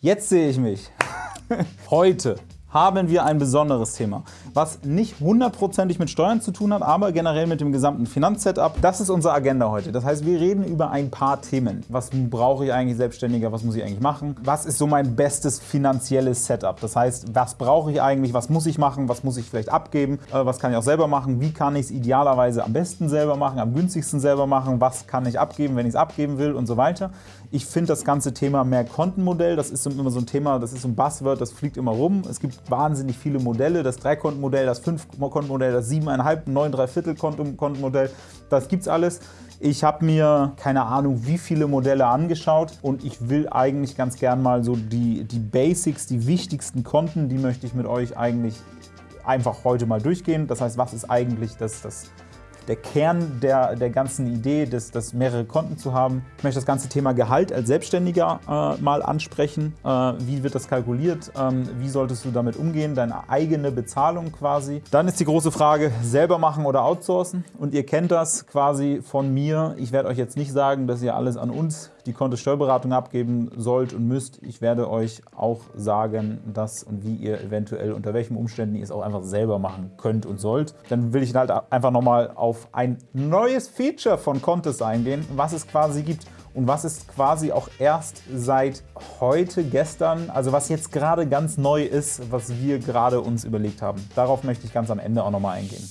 Jetzt sehe ich mich. Heute haben wir ein besonderes Thema, was nicht hundertprozentig mit Steuern zu tun hat, aber generell mit dem gesamten Finanzsetup. Das ist unsere Agenda heute. Das heißt, wir reden über ein paar Themen. Was brauche ich eigentlich Selbstständiger? Was muss ich eigentlich machen? Was ist so mein bestes finanzielles Setup? Das heißt, was brauche ich eigentlich? Was muss ich machen? Was muss ich vielleicht abgeben? Äh, was kann ich auch selber machen? Wie kann ich es idealerweise am besten selber machen? Am günstigsten selber machen? Was kann ich abgeben, wenn ich es abgeben will? Und so weiter. Ich finde das ganze Thema Mehrkontenmodell, das ist immer so ein Thema, das ist so ein Buzzword, das fliegt immer rum. Es gibt wahnsinnig viele Modelle, das Dreikontenmodell, das Fünfkontenmodell, das Siebeneinhalb, Neun Dreiviertel-Kontenmodell, das gibt's alles. Ich habe mir keine Ahnung wie viele Modelle angeschaut und ich will eigentlich ganz gern mal so die, die Basics, die wichtigsten Konten, die möchte ich mit euch eigentlich einfach heute mal durchgehen. Das heißt, was ist eigentlich das, das der Kern der, der ganzen Idee, das, das mehrere Konten zu haben. Ich möchte das ganze Thema Gehalt als Selbstständiger äh, mal ansprechen. Äh, wie wird das kalkuliert? Ähm, wie solltest du damit umgehen? Deine eigene Bezahlung quasi. Dann ist die große Frage, selber machen oder outsourcen. Und ihr kennt das quasi von mir. Ich werde euch jetzt nicht sagen, dass ihr alles an uns die Kontosteuerberatung abgeben sollt und müsst. Ich werde euch auch sagen, dass und wie ihr eventuell, unter welchen Umständen ihr es auch einfach selber machen könnt und sollt. Dann will ich halt einfach nochmal auf ein neues Feature von Contest eingehen, was es quasi gibt und was ist quasi auch erst seit heute, gestern, also was jetzt gerade ganz neu ist, was wir gerade uns überlegt haben. Darauf möchte ich ganz am Ende auch nochmal eingehen.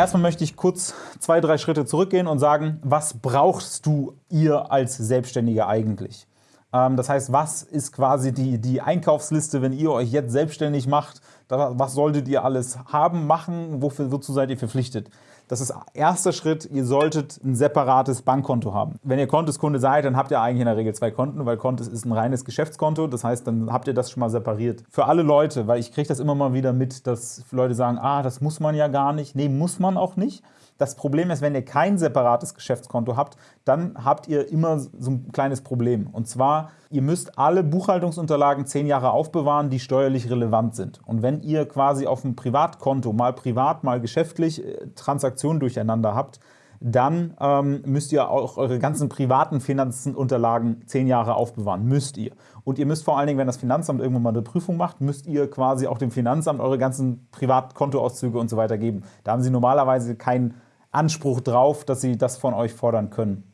Erstmal möchte ich kurz zwei, drei Schritte zurückgehen und sagen, was brauchst du ihr als Selbstständiger eigentlich? Ähm, das heißt, was ist quasi die, die Einkaufsliste, wenn ihr euch jetzt selbstständig macht? Was solltet ihr alles haben, machen? Wofür, wozu seid ihr verpflichtet? Das ist erster Schritt, ihr solltet ein separates Bankkonto haben. Wenn ihr Konteskunde seid, dann habt ihr eigentlich in der Regel zwei Konten, weil Kontes ist ein reines Geschäftskonto. Das heißt, dann habt ihr das schon mal separiert. Für alle Leute, weil ich kriege das immer mal wieder mit, dass Leute sagen, ah, das muss man ja gar nicht. Nee, muss man auch nicht. Das Problem ist, wenn ihr kein separates Geschäftskonto habt, dann habt ihr immer so ein kleines Problem. Und zwar, ihr müsst alle Buchhaltungsunterlagen zehn Jahre aufbewahren, die steuerlich relevant sind. Und wenn ihr quasi auf dem Privatkonto mal privat, mal geschäftlich äh, Transaktionen durcheinander habt, dann ähm, müsst ihr auch eure ganzen privaten Finanzunterlagen zehn Jahre aufbewahren. Müsst ihr. Und ihr müsst vor allen Dingen, wenn das Finanzamt irgendwann mal eine Prüfung macht, müsst ihr quasi auch dem Finanzamt eure ganzen Privatkontoauszüge und so weiter geben. Da haben sie normalerweise kein Anspruch drauf, dass sie das von euch fordern können.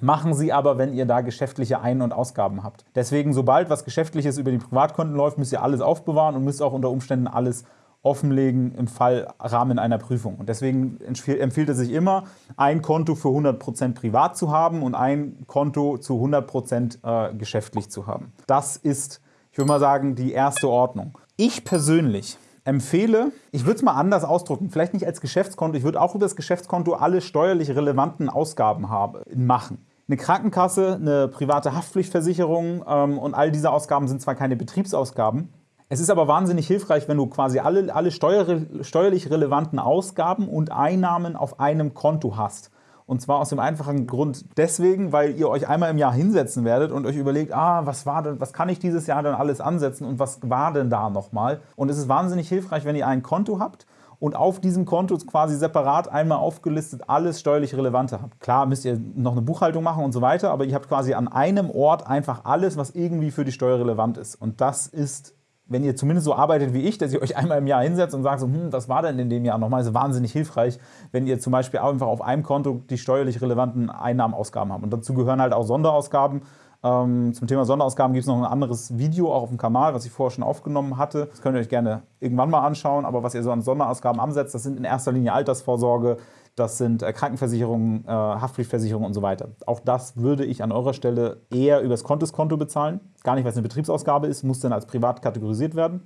Machen Sie aber, wenn ihr da geschäftliche Ein- und Ausgaben habt. Deswegen, sobald was Geschäftliches über die Privatkonten läuft, müsst ihr alles aufbewahren und müsst auch unter Umständen alles offenlegen im Fall Rahmen einer Prüfung. Und deswegen empfiehlt es sich immer, ein Konto für 100% privat zu haben und ein Konto zu 100% äh, geschäftlich zu haben. Das ist, ich würde mal sagen, die erste Ordnung. Ich persönlich empfehle, ich würde es mal anders ausdrücken, vielleicht nicht als Geschäftskonto, ich würde auch über das Geschäftskonto alle steuerlich relevanten Ausgaben haben, machen. Eine Krankenkasse, eine private Haftpflichtversicherung ähm, und all diese Ausgaben sind zwar keine Betriebsausgaben, es ist aber wahnsinnig hilfreich, wenn du quasi alle, alle steuerlich relevanten Ausgaben und Einnahmen auf einem Konto hast. Und zwar aus dem einfachen Grund deswegen, weil ihr euch einmal im Jahr hinsetzen werdet und euch überlegt, ah, was war denn, was kann ich dieses Jahr denn alles ansetzen und was war denn da nochmal? Und es ist wahnsinnig hilfreich, wenn ihr ein Konto habt und auf diesem Konto quasi separat einmal aufgelistet alles steuerlich Relevante habt. Klar müsst ihr noch eine Buchhaltung machen und so weiter, aber ihr habt quasi an einem Ort einfach alles, was irgendwie für die Steuer relevant ist. Und das ist wenn ihr zumindest so arbeitet wie ich, dass ihr euch einmal im Jahr hinsetzt und sagt, so, hm, was war denn in dem Jahr nochmal, ist wahnsinnig hilfreich, wenn ihr zum Beispiel einfach auf einem Konto die steuerlich relevanten Einnahmen, Ausgaben habt. Und dazu gehören halt auch Sonderausgaben. Ähm, zum Thema Sonderausgaben gibt es noch ein anderes Video auch auf dem Kanal, was ich vorher schon aufgenommen hatte. Das könnt ihr euch gerne irgendwann mal anschauen. Aber was ihr so an Sonderausgaben ansetzt, das sind in erster Linie Altersvorsorge, das sind äh, Krankenversicherungen, äh, Haftpflichtversicherungen und so weiter. Auch das würde ich an eurer Stelle eher übers Kontoskonto bezahlen. Gar nicht, weil es eine Betriebsausgabe ist, muss dann als privat kategorisiert werden.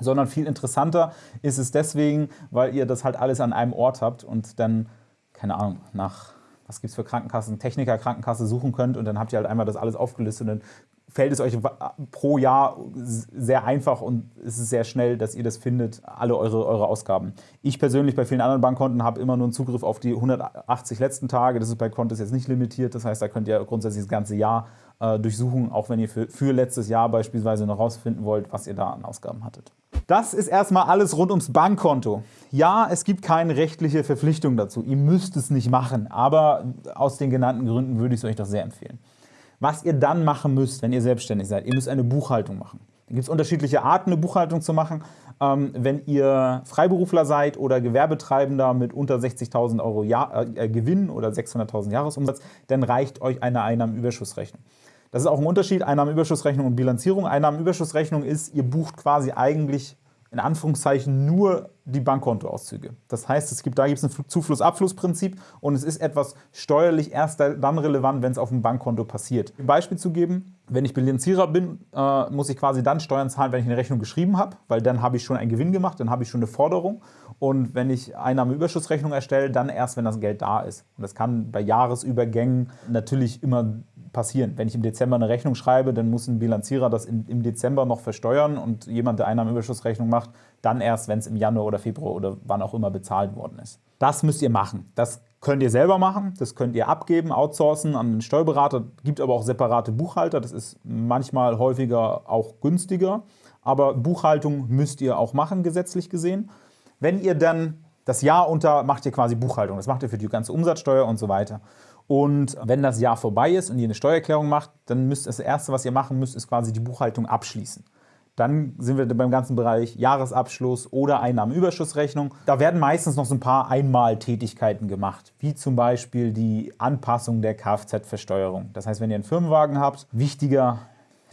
Sondern viel interessanter ist es deswegen, weil ihr das halt alles an einem Ort habt und dann, keine Ahnung, nach was gibt es für Krankenkassen, Techniker, Krankenkasse suchen könnt und dann habt ihr halt einmal das alles aufgelistet und dann fällt es euch pro Jahr sehr einfach und es ist sehr schnell, dass ihr das findet, alle eure, eure Ausgaben. Ich persönlich bei vielen anderen Bankkonten habe immer nur einen Zugriff auf die 180 letzten Tage. Das ist bei Kontos jetzt nicht limitiert. Das heißt, da könnt ihr grundsätzlich das ganze Jahr äh, durchsuchen, auch wenn ihr für, für letztes Jahr beispielsweise noch rausfinden wollt, was ihr da an Ausgaben hattet. Das ist erstmal alles rund ums Bankkonto. Ja, es gibt keine rechtliche Verpflichtung dazu. Ihr müsst es nicht machen, aber aus den genannten Gründen würde ich es euch doch sehr empfehlen. Was ihr dann machen müsst, wenn ihr selbstständig seid, ihr müsst eine Buchhaltung machen. Da gibt es unterschiedliche Arten, eine Buchhaltung zu machen. Ähm, wenn ihr Freiberufler seid oder Gewerbetreibender mit unter 60.000 Euro Jahr, äh, Gewinn oder 600.000 Jahresumsatz, dann reicht euch eine Einnahmenüberschussrechnung. Das ist auch ein Unterschied, Einnahmenüberschussrechnung und Bilanzierung. Einnahmenüberschussrechnung ist, ihr bucht quasi eigentlich in Anführungszeichen nur die Bankkontoauszüge. Das heißt, es gibt, da gibt es ein Zufluss-Abfluss-Prinzip und es ist etwas steuerlich erst dann relevant, wenn es auf dem Bankkonto passiert. Ein Beispiel zu geben, wenn ich Bilanzierer bin, äh, muss ich quasi dann Steuern zahlen, wenn ich eine Rechnung geschrieben habe, weil dann habe ich schon einen Gewinn gemacht, dann habe ich schon eine Forderung und wenn ich Einnahmeüberschussrechnung erstelle, dann erst, wenn das Geld da ist. Und das kann bei Jahresübergängen natürlich immer passieren. Wenn ich im Dezember eine Rechnung schreibe, dann muss ein Bilanzierer das im Dezember noch versteuern und jemand, der Einnahmenüberschussrechnung macht, dann erst, wenn es im Januar oder Februar oder wann auch immer bezahlt worden ist. Das müsst ihr machen. Das könnt ihr selber machen, das könnt ihr abgeben, outsourcen an einen Steuerberater. gibt aber auch separate Buchhalter, das ist manchmal häufiger auch günstiger. Aber Buchhaltung müsst ihr auch machen, gesetzlich gesehen. Wenn ihr dann das Jahr unter, macht ihr quasi Buchhaltung. Das macht ihr für die ganze Umsatzsteuer und so weiter. Und wenn das Jahr vorbei ist und ihr eine Steuererklärung macht, dann müsst das Erste, was ihr machen müsst, ist quasi die Buchhaltung abschließen. Dann sind wir beim ganzen Bereich Jahresabschluss oder Einnahmenüberschussrechnung. Da werden meistens noch so ein paar Einmaltätigkeiten gemacht, wie zum Beispiel die Anpassung der Kfz-Versteuerung. Das heißt, wenn ihr einen Firmenwagen habt, wichtiger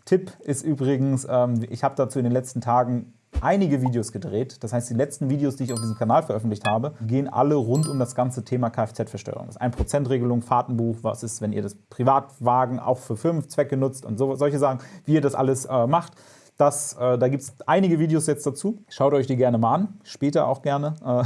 Tipp ist übrigens, ähm, ich habe dazu in den letzten Tagen einige Videos gedreht. Das heißt, die letzten Videos, die ich auf diesem Kanal veröffentlicht habe, gehen alle rund um das ganze Thema Kfz-Versteuerung. Das 1%-Regelung, Fahrtenbuch, was ist, wenn ihr das Privatwagen auch für Firmenzwecke nutzt und so, solche Sachen, wie ihr das alles äh, macht. Das, äh, da gibt es einige Videos jetzt dazu. Schaut euch die gerne mal an, später auch gerne. Äh,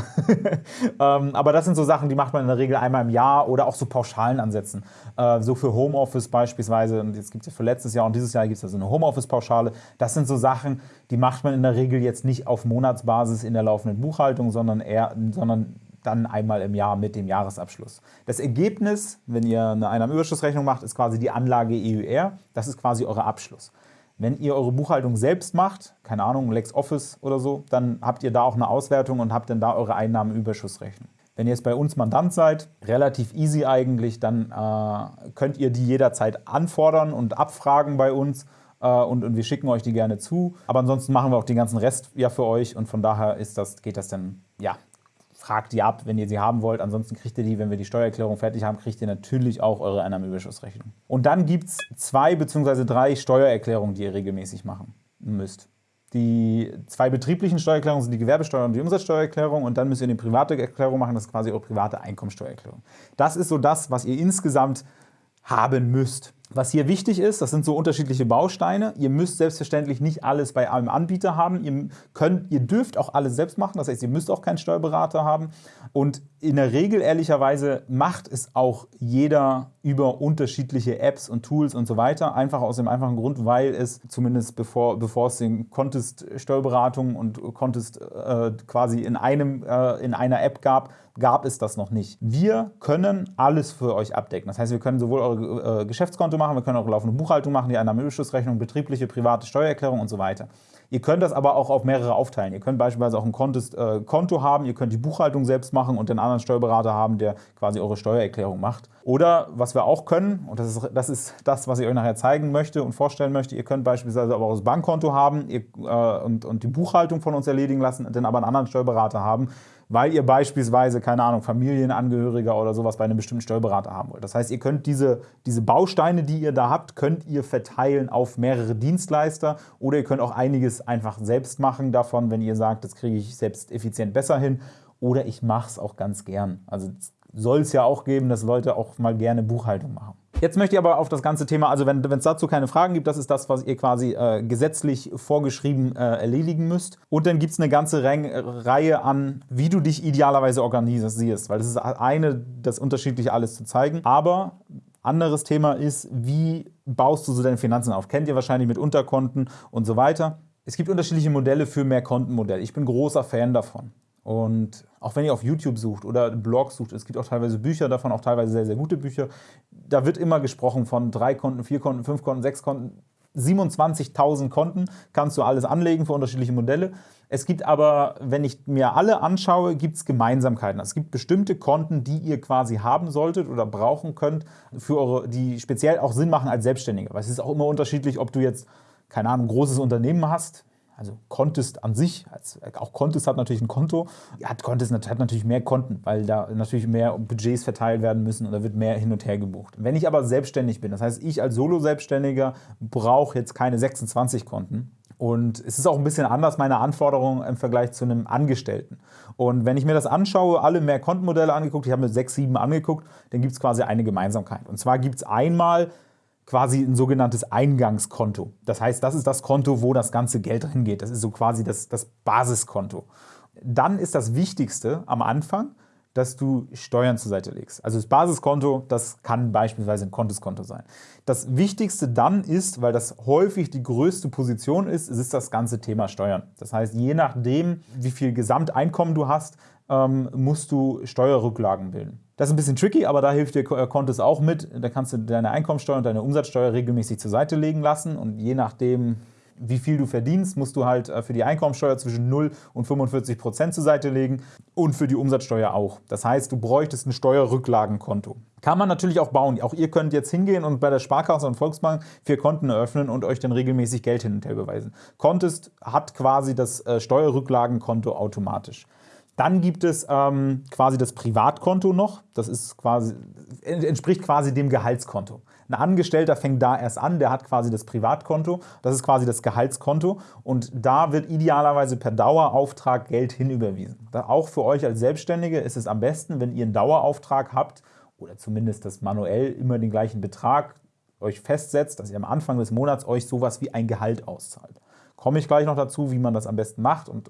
ähm, aber das sind so Sachen, die macht man in der Regel einmal im Jahr oder auch so Pauschalen ansetzen. Äh, so für Homeoffice beispielsweise, und jetzt gibt es ja für letztes Jahr und dieses Jahr gibt es also eine Homeoffice-Pauschale. Das sind so Sachen, die macht man in der Regel jetzt nicht auf Monatsbasis in der laufenden Buchhaltung, sondern eher, sondern dann einmal im Jahr mit dem Jahresabschluss. Das Ergebnis, wenn ihr eine Einnahmenüberschussrechnung macht, ist quasi die Anlage EUR. Das ist quasi euer Abschluss. Wenn ihr eure Buchhaltung selbst macht, keine Ahnung, LexOffice oder so, dann habt ihr da auch eine Auswertung und habt dann da eure Einnahmenüberschussrechnung. Wenn ihr jetzt bei uns Mandant seid, relativ easy eigentlich, dann äh, könnt ihr die jederzeit anfordern und abfragen bei uns äh, und, und, wir schicken euch die gerne zu. Aber ansonsten machen wir auch den ganzen Rest ja für euch und von daher ist das, geht das dann ja, fragt die ab, wenn ihr sie haben wollt. Ansonsten kriegt ihr die, wenn wir die Steuererklärung fertig haben, kriegt ihr natürlich auch eure Einnahmenüberschussrechnung. Und dann gibt es zwei bzw. drei Steuererklärungen, die ihr regelmäßig machen müsst. Die zwei betrieblichen Steuererklärungen sind die Gewerbesteuer und die Umsatzsteuererklärung und dann müsst ihr eine private Erklärung machen, das ist quasi eure private Einkommensteuererklärung. Das ist so das, was ihr insgesamt haben müsst. Was hier wichtig ist, das sind so unterschiedliche Bausteine. Ihr müsst selbstverständlich nicht alles bei einem Anbieter haben. Ihr, könnt, ihr dürft auch alles selbst machen, das heißt, ihr müsst auch keinen Steuerberater haben. Und in der Regel, ehrlicherweise, macht es auch jeder über unterschiedliche Apps und Tools und so weiter. Einfach aus dem einfachen Grund, weil es zumindest bevor, bevor es den Contest Steuerberatung und Contest äh, quasi in, einem, äh, in einer App gab, gab es das noch nicht. Wir können alles für euch abdecken. Das heißt, wir können sowohl eure äh, Geschäftskonto machen, wir können auch laufende Buchhaltung machen, die Einnahmenüberschussrechnung, betriebliche, private Steuererklärung und so weiter. Ihr könnt das aber auch auf mehrere aufteilen. Ihr könnt beispielsweise auch ein äh, Konto haben, ihr könnt die Buchhaltung selbst machen und den anderen Steuerberater haben, der quasi eure Steuererklärung macht. Oder was wir auch können, und das ist, das ist das, was ich euch nachher zeigen möchte und vorstellen möchte, ihr könnt beispielsweise auch das Bankkonto haben ihr, äh, und, und die Buchhaltung von uns erledigen lassen, dann aber einen anderen Steuerberater haben, weil ihr beispielsweise, keine Ahnung, Familienangehöriger oder sowas bei einem bestimmten Steuerberater haben wollt. Das heißt, ihr könnt diese, diese Bausteine, die ihr da habt, könnt ihr verteilen auf mehrere Dienstleister oder ihr könnt auch einiges einfach selbst machen davon, wenn ihr sagt, das kriege ich selbst effizient besser hin oder ich mache es auch ganz gern. Also soll es ja auch geben, dass Leute auch mal gerne Buchhaltung machen. Jetzt möchte ich aber auf das ganze Thema, also wenn es dazu keine Fragen gibt, das ist das, was ihr quasi äh, gesetzlich vorgeschrieben äh, erledigen müsst. Und dann gibt es eine ganze Re Reihe an, wie du dich idealerweise organisierst, weil das ist eine, das unterschiedliche alles zu zeigen. Aber anderes Thema ist, wie baust du so deine Finanzen auf? Kennt ihr wahrscheinlich mit Unterkonten und so weiter. Es gibt unterschiedliche Modelle für Mehrkontenmodell. Ich bin großer Fan davon. Und auch wenn ihr auf YouTube sucht oder Blogs sucht, es gibt auch teilweise Bücher davon, auch teilweise sehr, sehr gute Bücher, da wird immer gesprochen von drei Konten, vier Konten, fünf Konten, sechs Konten. 27.000 Konten, kannst du alles anlegen für unterschiedliche Modelle. Es gibt aber, wenn ich mir alle anschaue, gibt es Gemeinsamkeiten. Es gibt bestimmte Konten, die ihr quasi haben solltet oder brauchen könnt, für eure, die speziell auch Sinn machen als Selbstständiger. Weil es ist auch immer unterschiedlich, ob du jetzt, keine Ahnung, ein großes Unternehmen hast, also Contest an sich, auch Contest hat natürlich ein Konto, hat Contest hat natürlich mehr Konten, weil da natürlich mehr Budgets verteilt werden müssen und da wird mehr hin und her gebucht. Wenn ich aber selbstständig bin, das heißt, ich als Solo-Selbstständiger brauche jetzt keine 26 Konten, und es ist auch ein bisschen anders, meine Anforderungen im Vergleich zu einem Angestellten. Und wenn ich mir das anschaue, alle mehr Kontenmodelle angeguckt, ich habe mir sechs, sieben angeguckt, dann gibt es quasi eine Gemeinsamkeit. Und zwar gibt es einmal quasi ein sogenanntes Eingangskonto. Das heißt, das ist das Konto, wo das ganze Geld drin geht. Das ist so quasi das, das Basiskonto. Dann ist das Wichtigste am Anfang, dass du Steuern zur Seite legst. Also das Basiskonto, das kann beispielsweise ein Kontoskonto sein. Das Wichtigste dann ist, weil das häufig die größte Position ist, ist das ganze Thema Steuern. Das heißt, je nachdem, wie viel Gesamteinkommen du hast, ähm, musst du Steuerrücklagen bilden. Das ist ein bisschen tricky, aber da hilft dir Kontos auch mit. Da kannst du deine Einkommensteuer und deine Umsatzsteuer regelmäßig zur Seite legen lassen und je nachdem, wie viel du verdienst, musst du halt äh, für die Einkommensteuer zwischen 0 und 45 Prozent zur Seite legen und für die Umsatzsteuer auch. Das heißt, du bräuchtest ein Steuerrücklagenkonto. Kann man natürlich auch bauen. Auch ihr könnt jetzt hingehen und bei der Sparkasse und Volksbank vier Konten eröffnen und euch dann regelmäßig Geld hin und her beweisen. Contest hat quasi das äh, Steuerrücklagenkonto automatisch. Dann gibt es ähm, quasi das Privatkonto noch. Das ist quasi, entspricht quasi dem Gehaltskonto. Ein Angestellter fängt da erst an, der hat quasi das Privatkonto. Das ist quasi das Gehaltskonto. Und da wird idealerweise per Dauerauftrag Geld hinüberwiesen. Auch für euch als Selbstständige ist es am besten, wenn ihr einen Dauerauftrag habt oder zumindest das manuell immer den gleichen Betrag euch festsetzt, dass ihr am Anfang des Monats euch sowas wie ein Gehalt auszahlt. Komme ich gleich noch dazu, wie man das am besten macht und,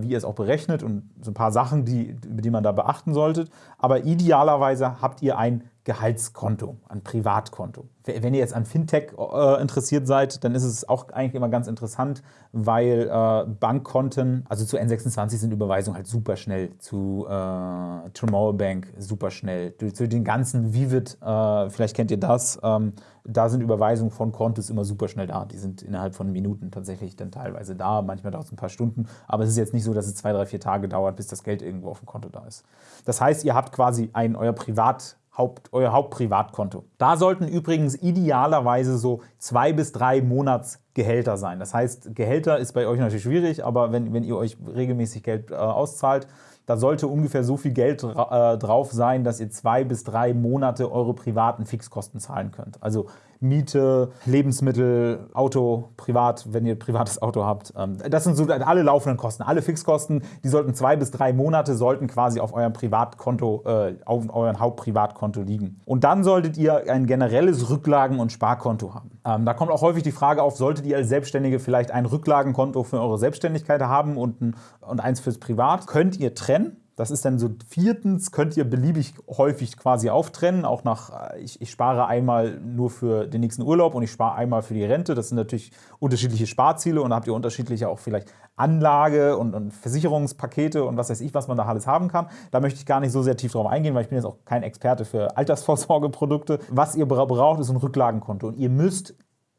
wie ihr es auch berechnet und so ein paar Sachen, die, die man da beachten solltet. Aber idealerweise habt ihr ein Gehaltskonto, ein Privatkonto. Wenn ihr jetzt an Fintech äh, interessiert seid, dann ist es auch eigentlich immer ganz interessant, weil äh, Bankkonten, also zu N26 sind Überweisungen halt super schnell, zu äh, Tomorrow Bank super schnell, zu den ganzen Vivid, äh, vielleicht kennt ihr das, ähm, da sind Überweisungen von Kontos immer super schnell da. Die sind innerhalb von Minuten tatsächlich dann teilweise da, manchmal dauert es ein paar Stunden, aber es ist jetzt nicht so, dass es zwei, drei, vier Tage dauert, bis das Geld irgendwo auf dem Konto da ist. Das heißt, ihr habt quasi ein euer Privat Haupt, euer Hauptprivatkonto. Da sollten übrigens idealerweise so zwei bis drei Monatsgehälter sein. Das heißt, Gehälter ist bei euch natürlich schwierig, aber wenn, wenn ihr euch regelmäßig Geld äh, auszahlt, da sollte ungefähr so viel Geld äh, drauf sein, dass ihr zwei bis drei Monate eure privaten Fixkosten zahlen könnt. Also Miete, Lebensmittel, Auto, privat, wenn ihr privates Auto habt. Ähm, das sind so alle laufenden Kosten, alle Fixkosten, die sollten zwei bis drei Monate sollten quasi auf eurem Privatkonto, äh, auf eurem Hauptprivatkonto liegen. Und dann solltet ihr ein generelles Rücklagen- und Sparkonto haben. Ähm, da kommt auch häufig die Frage auf, solltet ihr als Selbstständige vielleicht ein Rücklagenkonto für eure Selbstständigkeit haben und eins fürs Privat? Könnt ihr trennen. Das ist dann so viertens, könnt ihr beliebig häufig quasi auftrennen, auch nach, äh, ich, ich, spare einmal nur für den nächsten Urlaub und ich spare einmal für die Rente. Das sind natürlich unterschiedliche Sparziele und da habt ihr unterschiedliche auch vielleicht Anlage und, und, Versicherungspakete und was weiß ich, was man da alles haben kann. Da möchte ich gar nicht so sehr tief drauf eingehen, weil ich bin jetzt auch kein Experte für Altersvorsorgeprodukte. Was ihr braucht, ist ein Rücklagenkonto und ihr müsst,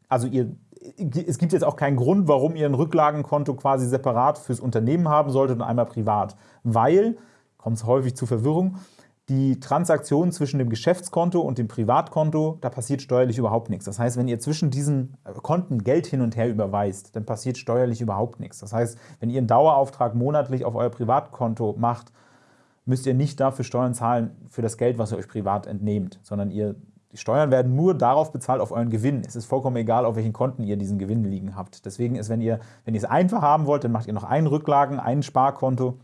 also ihr es gibt jetzt auch keinen Grund, warum ihr ein Rücklagenkonto quasi separat fürs Unternehmen haben solltet und einmal privat. Weil, kommt es häufig zu Verwirrung, die Transaktion zwischen dem Geschäftskonto und dem Privatkonto, da passiert steuerlich überhaupt nichts. Das heißt, wenn ihr zwischen diesen Konten Geld hin und her überweist, dann passiert steuerlich überhaupt nichts. Das heißt, wenn ihr einen Dauerauftrag monatlich auf euer Privatkonto macht, müsst ihr nicht dafür Steuern zahlen für das Geld, was ihr euch privat entnehmt, sondern ihr die Steuern werden nur darauf bezahlt, auf euren Gewinn. Es ist vollkommen egal, auf welchen Konten ihr diesen Gewinn liegen habt. Deswegen ist, wenn ihr, wenn ihr es einfach haben wollt, dann macht ihr noch einen Rücklagen, ein Sparkonto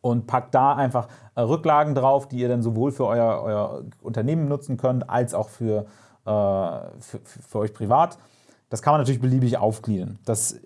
und packt da einfach äh, Rücklagen drauf, die ihr dann sowohl für euer, euer Unternehmen nutzen könnt, als auch für, äh, für, für euch privat. Das kann man natürlich beliebig aufgliedern. Das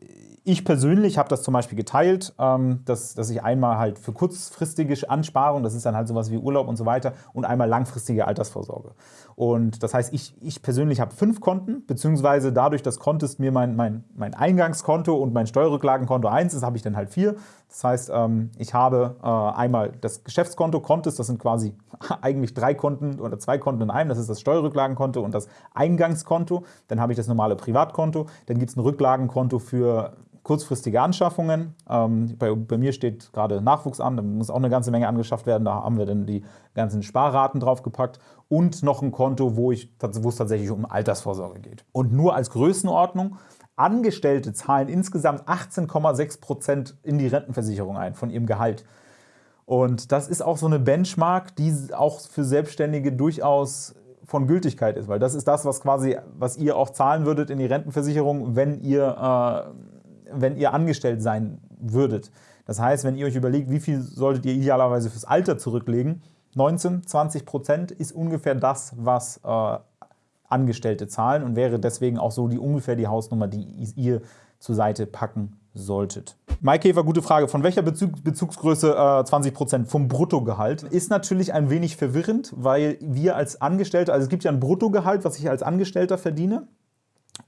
Ich persönlich habe das zum Beispiel geteilt, ähm, dass, dass ich einmal halt für kurzfristige Ansparung, das ist dann halt sowas wie Urlaub und so weiter, und einmal langfristige Altersvorsorge. Und das heißt, ich, ich persönlich habe fünf Konten, beziehungsweise dadurch, dass Contest mir mein, mein, mein Eingangskonto und mein Steuerrücklagenkonto eins ist, habe ich dann halt vier. Das heißt, ähm, ich habe äh, einmal das Geschäftskonto Contest, das sind quasi eigentlich drei Konten oder zwei Konten in einem, das ist das Steuerrücklagenkonto und das Eingangskonto. Dann habe ich das normale Privatkonto, dann gibt es ein Rücklagenkonto für kurzfristige Anschaffungen. Ähm, bei, bei, mir steht gerade Nachwuchs an, da muss auch eine ganze Menge angeschafft werden. Da haben wir dann die ganzen Sparraten draufgepackt und noch ein Konto, wo, ich, wo es tatsächlich um Altersvorsorge geht. Und nur als Größenordnung, Angestellte zahlen insgesamt 18,6 Prozent in die Rentenversicherung ein von ihrem Gehalt. Und das ist auch so eine Benchmark, die auch für Selbstständige durchaus von Gültigkeit ist, weil das ist das, was quasi, was ihr auch zahlen würdet in die Rentenversicherung, wenn ihr äh, wenn ihr angestellt sein würdet. Das heißt, wenn ihr euch überlegt, wie viel solltet ihr idealerweise fürs Alter zurücklegen, 19, 20 Prozent ist ungefähr das, was äh, Angestellte zahlen und wäre deswegen auch so die ungefähr die Hausnummer, die ihr zur Seite packen solltet. Maikäfer, gute Frage. Von welcher Bezug, Bezugsgröße äh, 20 Prozent? Vom Bruttogehalt. Ist natürlich ein wenig verwirrend, weil wir als Angestellte, also es gibt ja ein Bruttogehalt, was ich als Angestellter verdiene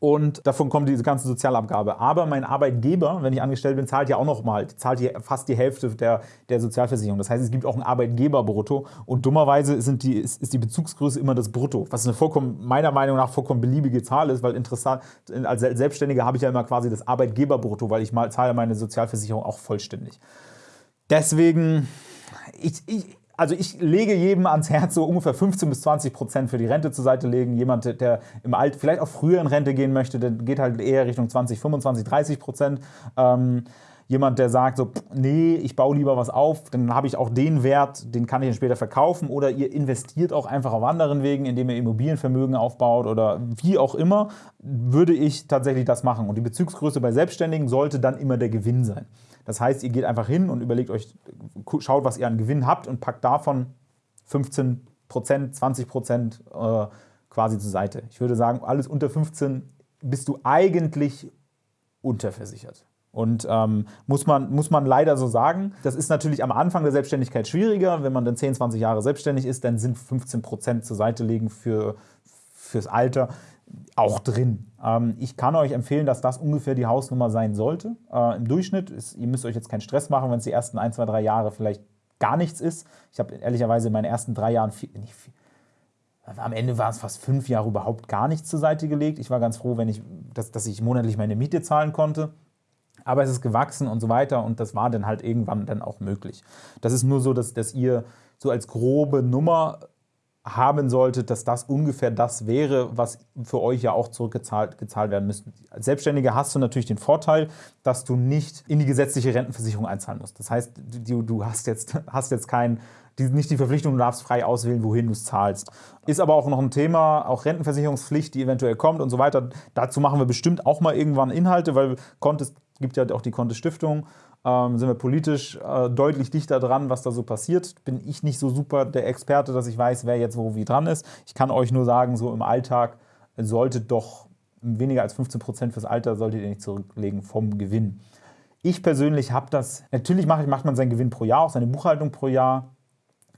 und davon kommt diese ganze Sozialabgabe. Aber mein Arbeitgeber, wenn ich angestellt bin, zahlt ja auch noch mal, zahlt hier fast die Hälfte der, der Sozialversicherung. Das heißt, es gibt auch ein Arbeitgeberbrutto und dummerweise sind die, ist, ist die Bezugsgröße immer das Brutto, was eine vollkommen, meiner Meinung nach vollkommen beliebige Zahl ist, weil interessant, als Selbstständiger habe ich ja immer quasi das Arbeitgeberbrutto, weil ich mal zahle meine Sozialversicherung auch vollständig. Deswegen, ich, ich, also ich lege jedem ans Herz, so ungefähr 15 bis 20 Prozent für die Rente zur Seite legen. Jemand, der im Alt vielleicht auch früher in Rente gehen möchte, der geht halt eher Richtung 20, 25, 30 Prozent. Ähm, jemand, der sagt so, nee, ich baue lieber was auf, dann habe ich auch den Wert, den kann ich dann später verkaufen oder ihr investiert auch einfach auf anderen Wegen, indem ihr Immobilienvermögen aufbaut oder wie auch immer, würde ich tatsächlich das machen. Und die Bezugsgröße bei Selbstständigen sollte dann immer der Gewinn sein. Das heißt, ihr geht einfach hin und überlegt euch, schaut, was ihr an Gewinn habt und packt davon 15% 20% äh, quasi zur Seite. Ich würde sagen, alles unter 15 bist du eigentlich unterversichert. Und ähm, muss, man, muss man leider so sagen, das ist natürlich am Anfang der Selbstständigkeit schwieriger. Wenn man dann 10, 20 Jahre selbstständig ist, dann sind 15% zur Seite legen für, fürs Alter auch drin. Ähm, ich kann euch empfehlen, dass das ungefähr die Hausnummer sein sollte. Äh, Im Durchschnitt, ist, ihr müsst euch jetzt keinen Stress machen, wenn es die ersten ein, zwei, drei Jahre vielleicht gar nichts ist. Ich habe ehrlicherweise in meinen ersten drei Jahren, viel, viel, am Ende waren es fast fünf Jahre überhaupt gar nichts zur Seite gelegt. Ich war ganz froh, wenn ich, dass, dass ich monatlich meine Miete zahlen konnte. Aber es ist gewachsen und so weiter und das war dann halt irgendwann dann auch möglich. Das ist nur so, dass, dass ihr so als grobe Nummer haben solltet, dass das ungefähr das wäre, was für euch ja auch zurückgezahlt gezahlt werden müsste. Als Selbstständiger hast du natürlich den Vorteil, dass du nicht in die gesetzliche Rentenversicherung einzahlen musst. Das heißt, du, du hast jetzt, hast jetzt kein, die, nicht die Verpflichtung, du darfst frei auswählen, wohin du es zahlst. Ist aber auch noch ein Thema, auch Rentenversicherungspflicht, die eventuell kommt und so weiter. Dazu machen wir bestimmt auch mal irgendwann Inhalte, weil Contest gibt ja auch die Contest Stiftung ähm, sind wir politisch äh, deutlich dichter dran, was da so passiert. Bin ich nicht so super der Experte, dass ich weiß, wer jetzt wo wie dran ist. Ich kann euch nur sagen, so im Alltag solltet doch weniger als 15 Prozent fürs Alter solltet ihr nicht zurücklegen vom Gewinn. Ich persönlich habe das, natürlich macht, macht man seinen Gewinn pro Jahr, auch seine Buchhaltung pro Jahr.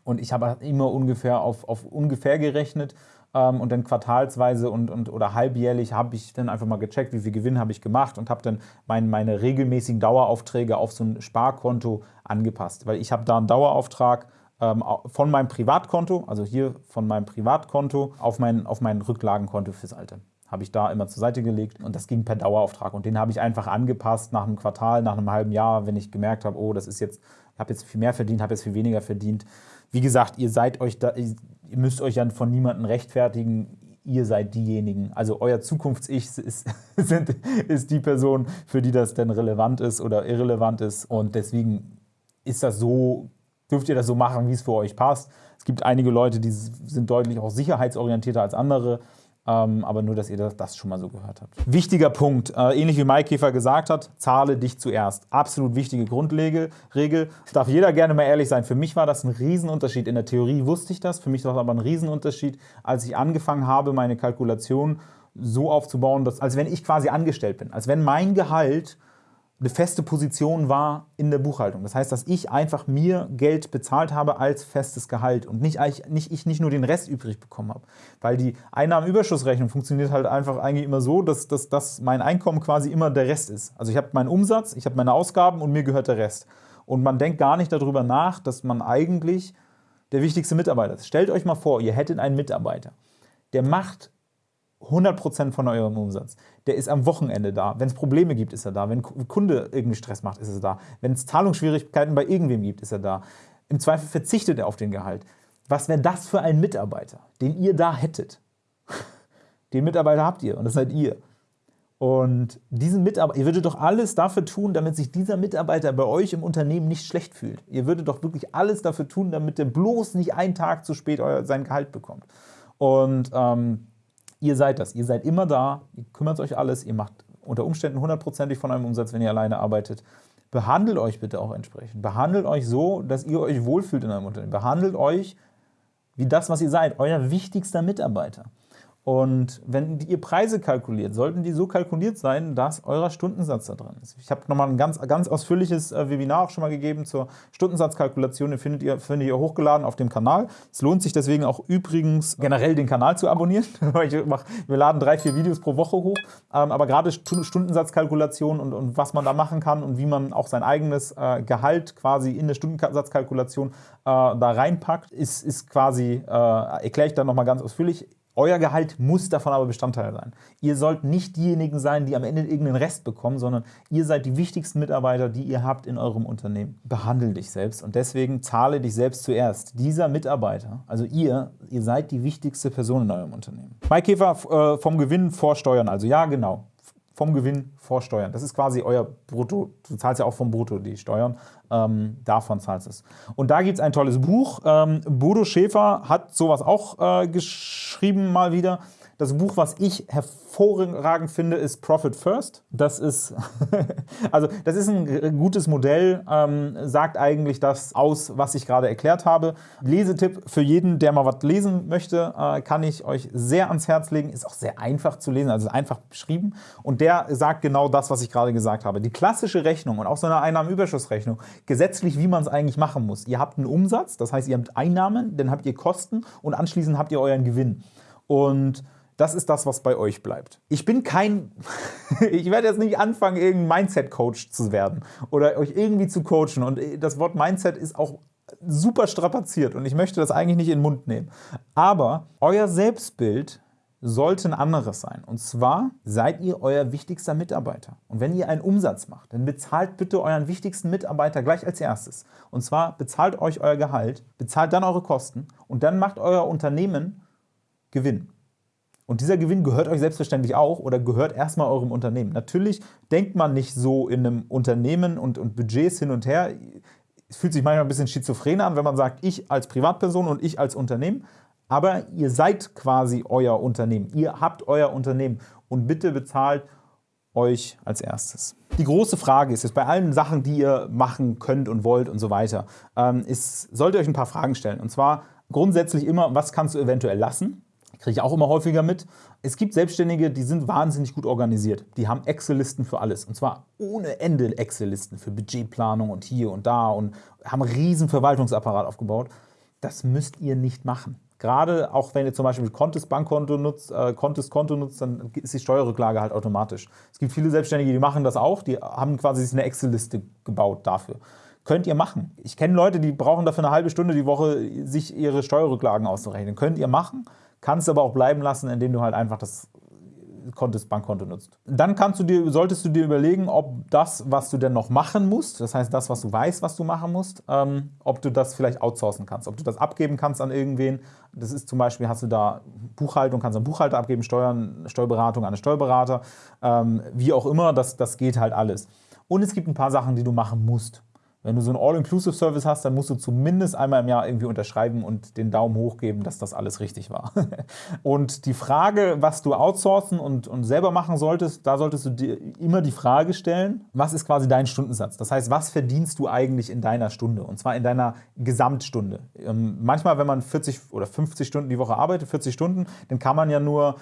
Und ich habe immer ungefähr auf, auf ungefähr gerechnet ähm, und dann quartalsweise und, und, oder halbjährlich habe ich dann einfach mal gecheckt, wie viel Gewinn habe ich gemacht und habe dann mein, meine regelmäßigen Daueraufträge auf so ein Sparkonto angepasst. Weil ich habe da einen Dauerauftrag ähm, von meinem Privatkonto, also hier von meinem Privatkonto, auf mein, auf mein Rücklagenkonto fürs Alter habe ich da immer zur Seite gelegt und das ging per Dauerauftrag und den habe ich einfach angepasst nach einem Quartal, nach einem halben Jahr, wenn ich gemerkt habe, oh, das ist jetzt, ich habe jetzt viel mehr verdient, habe jetzt viel weniger verdient. Wie gesagt, ihr seid euch da, ihr müsst euch dann von niemandem rechtfertigen, ihr seid diejenigen. Also euer Zukunfts-Ich ist, ist die Person, für die das denn relevant ist oder irrelevant ist. Und deswegen ist das so, dürft ihr das so machen, wie es für euch passt. Es gibt einige Leute, die sind deutlich auch sicherheitsorientierter als andere. Ähm, aber nur, dass ihr das schon mal so gehört habt. Wichtiger Punkt, äh, ähnlich wie Mike Käfer gesagt hat, zahle dich zuerst. Absolut wichtige Grundregel. Darf jeder gerne mal ehrlich sein. Für mich war das ein Riesenunterschied. In der Theorie wusste ich das, für mich war es aber ein Riesenunterschied, als ich angefangen habe, meine Kalkulation so aufzubauen, dass, als wenn ich quasi angestellt bin. Als wenn mein Gehalt eine feste Position war in der Buchhaltung. Das heißt, dass ich einfach mir Geld bezahlt habe als festes Gehalt und nicht, nicht, ich nicht nur den Rest übrig bekommen habe. Weil die Einnahmenüberschussrechnung funktioniert halt einfach eigentlich immer so, dass, dass, dass mein Einkommen quasi immer der Rest ist. Also ich habe meinen Umsatz, ich habe meine Ausgaben und mir gehört der Rest. Und man denkt gar nicht darüber nach, dass man eigentlich der wichtigste Mitarbeiter ist. Stellt euch mal vor, ihr hättet einen Mitarbeiter, der macht 100% von eurem Umsatz. Der ist am Wochenende da. Wenn es Probleme gibt, ist er da. Wenn ein Kunde irgendwie Stress macht, ist er da. Wenn es Zahlungsschwierigkeiten bei irgendwem gibt, ist er da. Im Zweifel verzichtet er auf den Gehalt. Was wäre das für ein Mitarbeiter, den ihr da hättet? Den Mitarbeiter habt ihr und das seid ihr. Und diesen Mitarbeiter, ihr würdet doch alles dafür tun, damit sich dieser Mitarbeiter bei euch im Unternehmen nicht schlecht fühlt. Ihr würdet doch wirklich alles dafür tun, damit der bloß nicht einen Tag zu spät euer, sein Gehalt bekommt. Und ähm, Ihr seid das. Ihr seid immer da, ihr kümmert euch alles, ihr macht unter Umständen hundertprozentig von eurem Umsatz, wenn ihr alleine arbeitet. Behandelt euch bitte auch entsprechend. Behandelt euch so, dass ihr euch wohlfühlt in eurem Unternehmen. Behandelt euch wie das, was ihr seid, euer wichtigster Mitarbeiter. Und wenn ihr Preise kalkuliert, sollten die so kalkuliert sein, dass euer Stundensatz da drin ist. Ich habe nochmal ein ganz, ganz ausführliches äh, Webinar auch schon mal gegeben zur Stundensatzkalkulation. Den findet ihr, findet ihr hochgeladen auf dem Kanal. Es lohnt sich deswegen auch übrigens generell den Kanal zu abonnieren. wir laden drei, vier Videos pro Woche hoch. Ähm, aber gerade Stundensatzkalkulation und, und was man da machen kann und wie man auch sein eigenes äh, Gehalt quasi in der Stundensatzkalkulation äh, da reinpackt, ist, ist quasi, erkläre ich dann nochmal ganz ausführlich euer Gehalt muss davon aber Bestandteil sein. Ihr sollt nicht diejenigen sein, die am Ende irgendeinen Rest bekommen, sondern ihr seid die wichtigsten Mitarbeiter, die ihr habt in eurem Unternehmen. Behandle dich selbst und deswegen zahle dich selbst zuerst. Dieser Mitarbeiter, also ihr, ihr seid die wichtigste Person in eurem Unternehmen. Mike Käfer äh, vom Gewinn vorsteuern, also ja genau, vom Gewinn vorsteuern. Das ist quasi euer Brutto. Du zahlst ja auch vom Brutto die Steuern. Ähm, davon zahlst es. Und da gibt es ein tolles Buch. Ähm, Bodo Schäfer hat sowas auch äh, geschrieben mal wieder. Das Buch, was ich hervorragend finde, ist Profit First. Das ist, also das ist ein gutes Modell, ähm, sagt eigentlich das aus, was ich gerade erklärt habe. Lesetipp für jeden, der mal was lesen möchte, äh, kann ich euch sehr ans Herz legen. Ist auch sehr einfach zu lesen, also einfach beschrieben. Und der sagt genau das, was ich gerade gesagt habe. Die klassische Rechnung und auch so eine Einnahmenüberschussrechnung, gesetzlich, wie man es eigentlich machen muss. Ihr habt einen Umsatz, das heißt, ihr habt Einnahmen, dann habt ihr Kosten und anschließend habt ihr euren Gewinn. Und das ist das, was bei euch bleibt. Ich bin kein, ich werde jetzt nicht anfangen, irgendein Mindset-Coach zu werden oder euch irgendwie zu coachen. Und das Wort Mindset ist auch super strapaziert und ich möchte das eigentlich nicht in den Mund nehmen. Aber euer Selbstbild sollte ein anderes sein. Und zwar seid ihr euer wichtigster Mitarbeiter. Und wenn ihr einen Umsatz macht, dann bezahlt bitte euren wichtigsten Mitarbeiter gleich als erstes. Und zwar bezahlt euch euer Gehalt, bezahlt dann eure Kosten und dann macht euer Unternehmen Gewinn. Und dieser Gewinn gehört euch selbstverständlich auch oder gehört erstmal eurem Unternehmen. Natürlich denkt man nicht so in einem Unternehmen und, und Budgets hin und her. Es fühlt sich manchmal ein bisschen schizophren an, wenn man sagt, ich als Privatperson und ich als Unternehmen. Aber ihr seid quasi euer Unternehmen. Ihr habt euer Unternehmen und bitte bezahlt euch als erstes. Die große Frage ist jetzt bei allen Sachen, die ihr machen könnt und wollt und so weiter, ähm, ist, solltet ihr euch ein paar Fragen stellen. Und zwar grundsätzlich immer, was kannst du eventuell lassen? Kriege ich auch immer häufiger mit. Es gibt Selbstständige, die sind wahnsinnig gut organisiert. Die haben Excel-Listen für alles. Und zwar ohne Ende Excel-Listen für Budgetplanung und hier und da und haben einen riesen Verwaltungsapparat aufgebaut. Das müsst ihr nicht machen. Gerade auch wenn ihr zum Beispiel Contest Bankkonto nutzt, äh, Contest Konto nutzt, dann ist die Steuerrücklage halt automatisch. Es gibt viele Selbstständige, die machen das auch, die haben quasi eine Excel-Liste gebaut dafür. Könnt ihr machen. Ich kenne Leute, die brauchen dafür eine halbe Stunde die Woche, sich ihre Steuerrücklagen auszurechnen. Könnt ihr machen. Kannst aber auch bleiben lassen, indem du halt einfach das Kontes, Bankkonto nutzt. Dann kannst du dir, solltest du dir überlegen, ob das, was du denn noch machen musst, das heißt das, was du weißt, was du machen musst, ähm, ob du das vielleicht outsourcen kannst, ob du das abgeben kannst an irgendwen. Das ist zum Beispiel, hast du da Buchhaltung, kannst du einen Buchhalter abgeben, Steuern, Steuerberatung an einen Steuerberater, ähm, wie auch immer, das, das geht halt alles. Und es gibt ein paar Sachen, die du machen musst. Wenn du so einen All-Inclusive-Service hast, dann musst du zumindest einmal im Jahr irgendwie unterschreiben und den Daumen hoch geben, dass das alles richtig war. und die Frage, was du outsourcen und, und selber machen solltest, da solltest du dir immer die Frage stellen, was ist quasi dein Stundensatz? Das heißt, was verdienst du eigentlich in deiner Stunde? Und zwar in deiner Gesamtstunde. Ähm, manchmal, wenn man 40 oder 50 Stunden die Woche arbeitet, 40 Stunden, dann kann man ja nur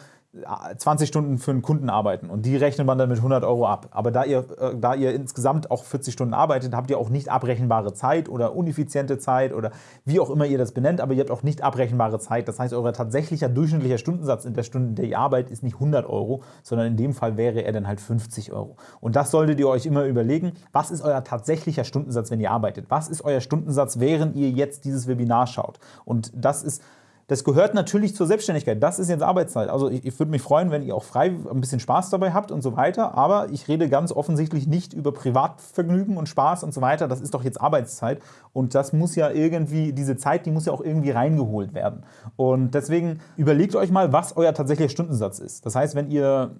20 Stunden für einen Kunden arbeiten und die rechnet man dann mit 100 Euro ab. Aber da ihr, äh, da ihr insgesamt auch 40 Stunden arbeitet, habt ihr auch nicht abrechenbare Zeit oder uneffiziente Zeit oder wie auch immer ihr das benennt, aber ihr habt auch nicht abrechenbare Zeit. Das heißt, euer tatsächlicher durchschnittlicher Stundensatz in der Stunde, in der ihr arbeitet, ist nicht 100 Euro, sondern in dem Fall wäre er dann halt 50 Euro. Und das solltet ihr euch immer überlegen, was ist euer tatsächlicher Stundensatz, wenn ihr arbeitet? Was ist euer Stundensatz, während ihr jetzt dieses Webinar schaut? Und das ist das gehört natürlich zur Selbstständigkeit. Das ist jetzt Arbeitszeit. Also ich, ich würde mich freuen, wenn ihr auch frei ein bisschen Spaß dabei habt und so weiter. Aber ich rede ganz offensichtlich nicht über Privatvergnügen und Spaß und so weiter. Das ist doch jetzt Arbeitszeit. Und das muss ja irgendwie, diese Zeit, die muss ja auch irgendwie reingeholt werden. Und deswegen überlegt euch mal, was euer tatsächlicher Stundensatz ist. Das heißt, wenn ihr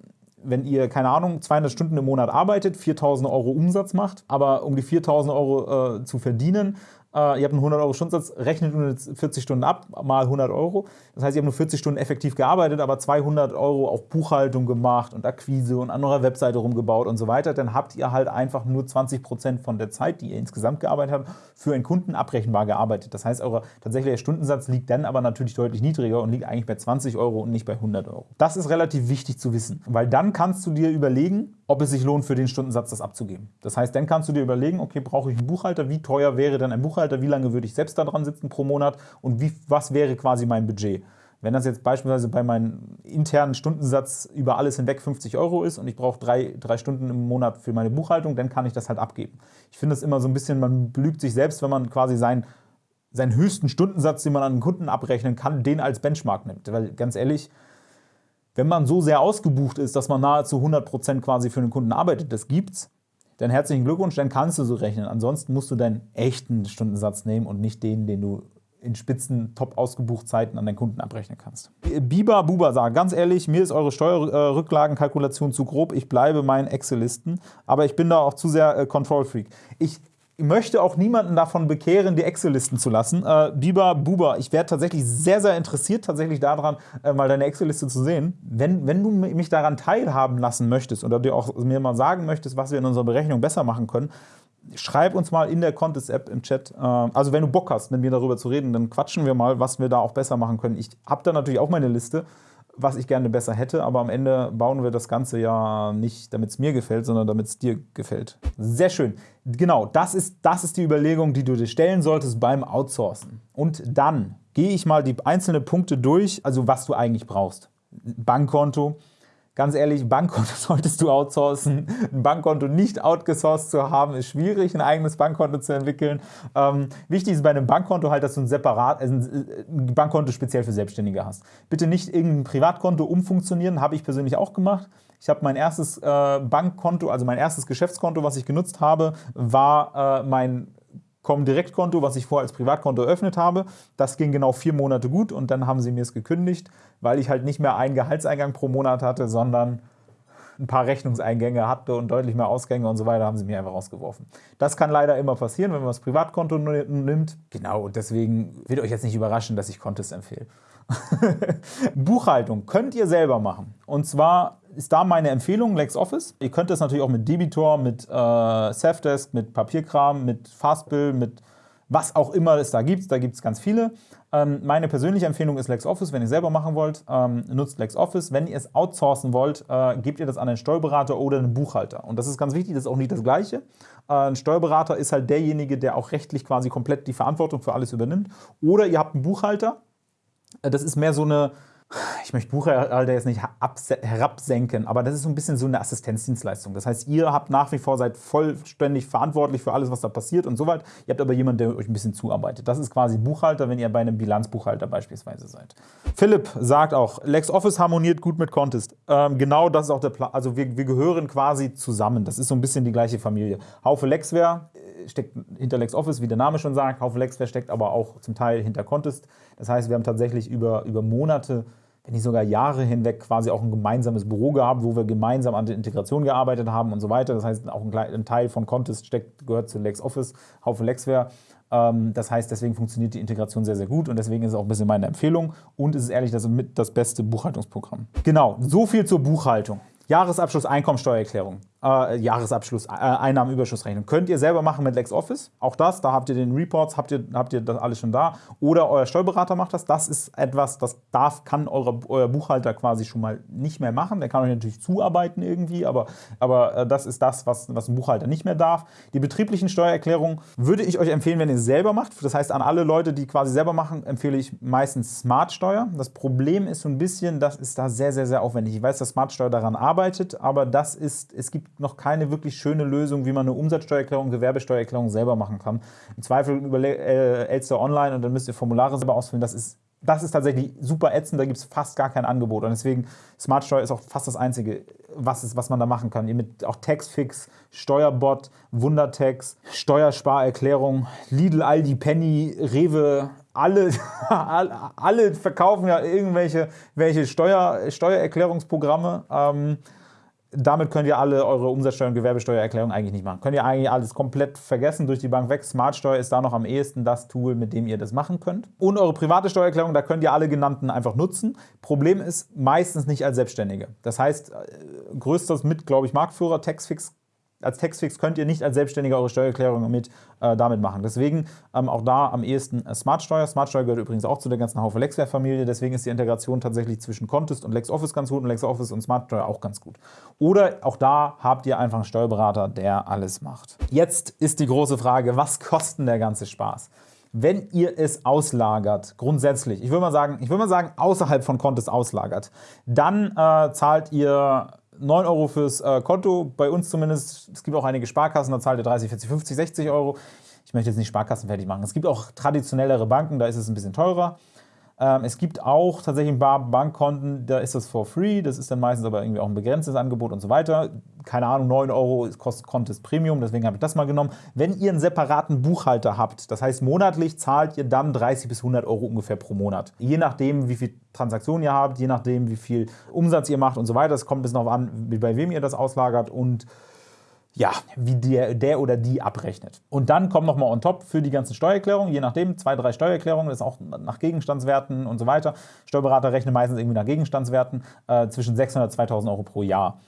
wenn ihr, keine Ahnung, 200 Stunden im Monat arbeitet, 4.000 Euro Umsatz macht, aber um die 4.000 Euro äh, zu verdienen, äh, ihr habt einen 100 Euro Stundensatz, rechnet nur 40 Stunden ab, mal 100 Euro. Das heißt, ihr habt nur 40 Stunden effektiv gearbeitet, aber 200 Euro auf Buchhaltung gemacht und Akquise und an eurer Webseite rumgebaut und so weiter. Dann habt ihr halt einfach nur 20 Prozent von der Zeit, die ihr insgesamt gearbeitet habt, für einen Kunden abrechenbar gearbeitet. Das heißt, euer tatsächlicher Stundensatz liegt dann aber natürlich deutlich niedriger und liegt eigentlich bei 20 Euro und nicht bei 100 Euro. Das ist relativ wichtig zu wissen, weil dann kannst du dir überlegen, ob es sich lohnt, für den Stundensatz das abzugeben. Das heißt, dann kannst du dir überlegen, okay, brauche ich einen Buchhalter, wie teuer wäre denn ein Buchhalter, wie lange würde ich selbst daran sitzen pro Monat und wie, was wäre quasi mein Budget. Wenn das jetzt beispielsweise bei meinem internen Stundensatz über alles hinweg 50 Euro ist und ich brauche drei, drei Stunden im Monat für meine Buchhaltung, dann kann ich das halt abgeben. Ich finde es immer so ein bisschen, man belügt sich selbst, wenn man quasi seinen, seinen höchsten Stundensatz, den man an einen Kunden abrechnen kann, den als Benchmark nimmt. Weil ganz ehrlich, wenn man so sehr ausgebucht ist, dass man nahezu 100% quasi für einen Kunden arbeitet, das gibt's, dann herzlichen Glückwunsch, dann kannst du so rechnen. Ansonsten musst du deinen echten Stundensatz nehmen und nicht den, den du in spitzen, top ausgebucht Zeiten an deinen Kunden abrechnen kannst. Biba Buba sagt, ganz ehrlich, mir ist eure Steuerrücklagenkalkulation zu grob, ich bleibe meinen Excel-Listen, aber ich bin da auch zu sehr äh, Control-Freak. Ich möchte auch niemanden davon bekehren, die Excel-Listen zu lassen. Äh, Biber, Buba, ich wäre tatsächlich sehr, sehr interessiert tatsächlich daran, äh, mal deine Excel-Liste zu sehen. Wenn, wenn du mich daran teilhaben lassen möchtest oder dir auch mir mal sagen möchtest, was wir in unserer Berechnung besser machen können, schreib uns mal in der Contest-App im Chat. Äh, also wenn du Bock hast, mit mir darüber zu reden, dann quatschen wir mal, was wir da auch besser machen können. Ich habe da natürlich auch meine Liste was ich gerne besser hätte, aber am Ende bauen wir das Ganze ja nicht, damit es mir gefällt, sondern damit es dir gefällt. Sehr schön. Genau, das ist, das ist die Überlegung, die du dir stellen solltest beim Outsourcen. Und dann gehe ich mal die einzelnen Punkte durch, also was du eigentlich brauchst. Bankkonto, Ganz ehrlich, Bankkonto solltest du outsourcen. Ein Bankkonto nicht outgesourced zu haben, ist schwierig, ein eigenes Bankkonto zu entwickeln. Ähm, wichtig ist bei einem Bankkonto halt, dass du ein separat, also ein Bankkonto speziell für Selbstständige hast. Bitte nicht irgendein Privatkonto umfunktionieren, habe ich persönlich auch gemacht. Ich habe mein erstes äh, Bankkonto, also mein erstes Geschäftskonto, was ich genutzt habe, war äh, mein Comdirect-Konto, was ich vorher als Privatkonto eröffnet habe. Das ging genau vier Monate gut und dann haben sie mir es gekündigt, weil ich halt nicht mehr einen Gehaltseingang pro Monat hatte, sondern ein paar Rechnungseingänge hatte und deutlich mehr Ausgänge und so weiter, haben sie mir einfach rausgeworfen. Das kann leider immer passieren, wenn man das Privatkonto nimmt. Genau, deswegen wird euch jetzt nicht überraschen, dass ich Contest empfehle. Buchhaltung könnt ihr selber machen. Und zwar ist da meine Empfehlung LexOffice. Ihr könnt das natürlich auch mit Debitor, mit äh, Safdesk, mit Papierkram, mit Fastbill, mit was auch immer es da gibt. Da gibt es ganz viele. Ähm, meine persönliche Empfehlung ist LexOffice. Wenn ihr selber machen wollt, ähm, nutzt LexOffice. Wenn ihr es outsourcen wollt, äh, gebt ihr das an einen Steuerberater oder einen Buchhalter. Und das ist ganz wichtig, das ist auch nicht das Gleiche. Äh, ein Steuerberater ist halt derjenige, der auch rechtlich quasi komplett die Verantwortung für alles übernimmt. Oder ihr habt einen Buchhalter. Äh, das ist mehr so eine ich möchte Buchhalter jetzt nicht herabsenken, aber das ist so ein bisschen so eine Assistenzdienstleistung. Das heißt, ihr habt nach wie vor, seid vollständig verantwortlich für alles, was da passiert und so weiter. Ihr habt aber jemanden, der euch ein bisschen zuarbeitet. Das ist quasi Buchhalter, wenn ihr bei einem Bilanzbuchhalter beispielsweise seid. Philipp sagt auch, LexOffice harmoniert gut mit Contest. Ähm, genau das ist auch der Plan. Also wir, wir gehören quasi zusammen. Das ist so ein bisschen die gleiche Familie. Haufe Lexware steckt hinter LexOffice, wie der Name schon sagt. Haufe Lexware steckt aber auch zum Teil hinter Contest. Das heißt, wir haben tatsächlich über, über Monate wenn nicht sogar Jahre hinweg quasi auch ein gemeinsames Büro gehabt, wo wir gemeinsam an der Integration gearbeitet haben und so weiter. Das heißt, auch ein, Teil von Contest steckt, gehört zu LexOffice, Haufen Lexware. Ähm, das heißt, deswegen funktioniert die Integration sehr, sehr gut und deswegen ist es auch ein bisschen meine Empfehlung und es ist ehrlich das mit das beste Buchhaltungsprogramm. Genau, so viel zur Buchhaltung. Jahresabschluss Einkommensteuererklärung. Äh, Jahresabschluss, äh, Einnahmenüberschussrechnung. Könnt ihr selber machen mit LexOffice. Auch das, da habt ihr den Reports, habt ihr, habt ihr das alles schon da. Oder euer Steuerberater macht das. Das ist etwas, das darf, kann eure, euer Buchhalter quasi schon mal nicht mehr machen. Der kann euch natürlich zuarbeiten irgendwie, aber, aber äh, das ist das, was, was ein Buchhalter nicht mehr darf. Die betrieblichen Steuererklärungen würde ich euch empfehlen, wenn ihr selber macht. Das heißt, an alle Leute, die quasi selber machen, empfehle ich meistens Smartsteuer. Das Problem ist so ein bisschen, das ist da sehr, sehr, sehr aufwendig. Ich weiß, dass Smartsteuer daran arbeitet, aber das ist, es gibt noch keine wirklich schöne Lösung, wie man eine Umsatzsteuererklärung, Gewerbesteuererklärung selber machen kann. Im Zweifel über äh, Elster Online und dann müsst ihr Formulare selber ausfüllen. Das ist das ist tatsächlich super ätzend, da gibt es fast gar kein Angebot. Und deswegen, Smartsteuer ist auch fast das Einzige, was, ist, was man da machen kann. Ihr mit auch Taxfix, Steuerbot, Wundertax, Steuersparerklärung, Lidl, Aldi, Penny, Rewe, alle, alle verkaufen ja irgendwelche welche Steuer, Steuererklärungsprogramme. Ähm, damit könnt ihr alle eure Umsatzsteuer- und Gewerbesteuererklärung eigentlich nicht machen. Könnt ihr eigentlich alles komplett vergessen, durch die Bank weg. Smartsteuer ist da noch am ehesten das Tool, mit dem ihr das machen könnt. Und eure private Steuererklärung, da könnt ihr alle genannten einfach nutzen. Problem ist, meistens nicht als Selbstständige. Das heißt, äh, größtes mit, glaube ich, Marktführer, Taxfix als Textfix könnt ihr nicht als Selbstständiger eure Steuererklärung mit, äh, damit machen. Deswegen ähm, auch da am ehesten äh, Smartsteuer. Smartsteuer gehört übrigens auch zu der ganzen Haufe Lexware-Familie. Deswegen ist die Integration tatsächlich zwischen Contest und LexOffice ganz gut und LexOffice und Smartsteuer auch ganz gut. Oder auch da habt ihr einfach einen Steuerberater, der alles macht. Jetzt ist die große Frage, was kostet der ganze Spaß? Wenn ihr es auslagert, grundsätzlich, ich würde mal sagen, ich würde mal sagen, außerhalb von Contest auslagert, dann äh, zahlt ihr 9 Euro fürs äh, Konto, bei uns zumindest. Es gibt auch einige Sparkassen, da zahlt ihr 30, 40, 50, 60 Euro. Ich möchte jetzt nicht Sparkassen fertig machen. Es gibt auch traditionellere Banken, da ist es ein bisschen teurer. Ähm, es gibt auch tatsächlich ein paar Bankkonten, da ist das for free, das ist dann meistens aber irgendwie auch ein begrenztes Angebot und so weiter. Keine Ahnung, 9 Euro kostet Contest Premium, deswegen habe ich das mal genommen. Wenn ihr einen separaten Buchhalter habt, das heißt monatlich zahlt ihr dann 30 bis 100 Euro ungefähr pro Monat. Je nachdem, wie viel Transaktionen ihr habt, je nachdem, wie viel Umsatz ihr macht und so weiter. Es kommt ein bisschen darauf an, bei wem ihr das auslagert und ja, wie der, der oder die abrechnet. Und dann kommt nochmal on top für die ganzen Steuererklärungen, je nachdem, zwei, drei Steuererklärungen, das ist auch nach Gegenstandswerten und so weiter. Steuerberater rechnen meistens irgendwie nach Gegenstandswerten äh, zwischen 600 und 2000 Euro pro Jahr.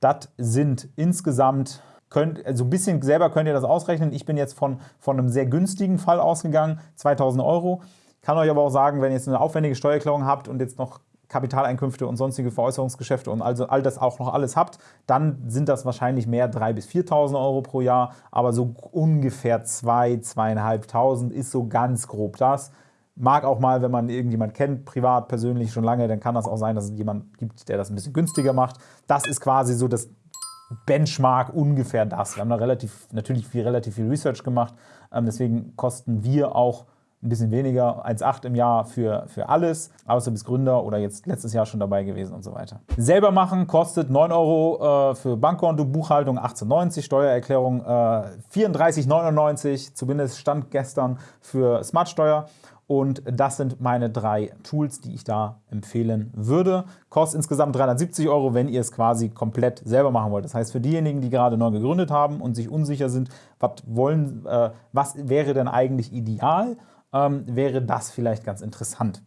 Das sind insgesamt Könnt, also ein bisschen selber könnt ihr das ausrechnen. Ich bin jetzt von, von einem sehr günstigen Fall ausgegangen, 2000 Euro. Kann euch aber auch sagen, wenn ihr jetzt eine aufwendige Steuererklärung habt und jetzt noch Kapitaleinkünfte und sonstige Veräußerungsgeschäfte und also all das auch noch alles habt, dann sind das wahrscheinlich mehr 3.000 bis 4.000 Euro pro Jahr, aber so ungefähr 2.000, 2.500 ist so ganz grob das. Mag auch mal, wenn man irgendjemand kennt, privat, persönlich schon lange, dann kann das auch sein, dass es jemand gibt, der das ein bisschen günstiger macht. Das ist quasi so das Benchmark ungefähr das. Wir haben da relativ, natürlich viel, relativ viel Research gemacht, ähm, deswegen kosten wir auch ein bisschen weniger, 1,8 im Jahr für, für alles, außer bis Gründer oder jetzt letztes Jahr schon dabei gewesen und so weiter. Selber machen kostet 9 Euro äh, für Bankkonto, Buchhaltung 18,90, Steuererklärung äh, 34,99, zumindest stand gestern für Smartsteuer. Und das sind meine drei Tools, die ich da empfehlen würde. Kostet insgesamt 370 Euro, wenn ihr es quasi komplett selber machen wollt. Das heißt, für diejenigen, die gerade neu gegründet haben und sich unsicher sind, was, wollen, äh, was wäre denn eigentlich ideal, ähm, wäre das vielleicht ganz interessant.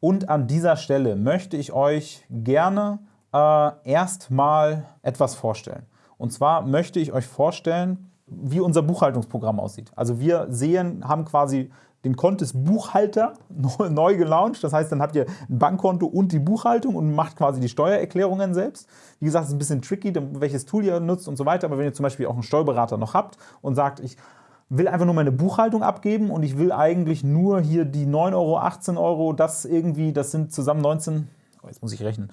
Und an dieser Stelle möchte ich euch gerne äh, erstmal etwas vorstellen. Und zwar möchte ich euch vorstellen, wie unser Buchhaltungsprogramm aussieht. Also wir sehen, haben quasi den Contest Buchhalter neu gelauncht. Das heißt, dann habt ihr ein Bankkonto und die Buchhaltung und macht quasi die Steuererklärungen selbst. Wie gesagt, es ist ein bisschen tricky, welches Tool ihr nutzt und so weiter. Aber wenn ihr zum Beispiel auch einen Steuerberater noch habt und sagt, ich will einfach nur meine Buchhaltung abgeben und ich will eigentlich nur hier die 9 Euro, 18 Euro, das irgendwie, das sind zusammen 19, oh, jetzt muss ich rechnen,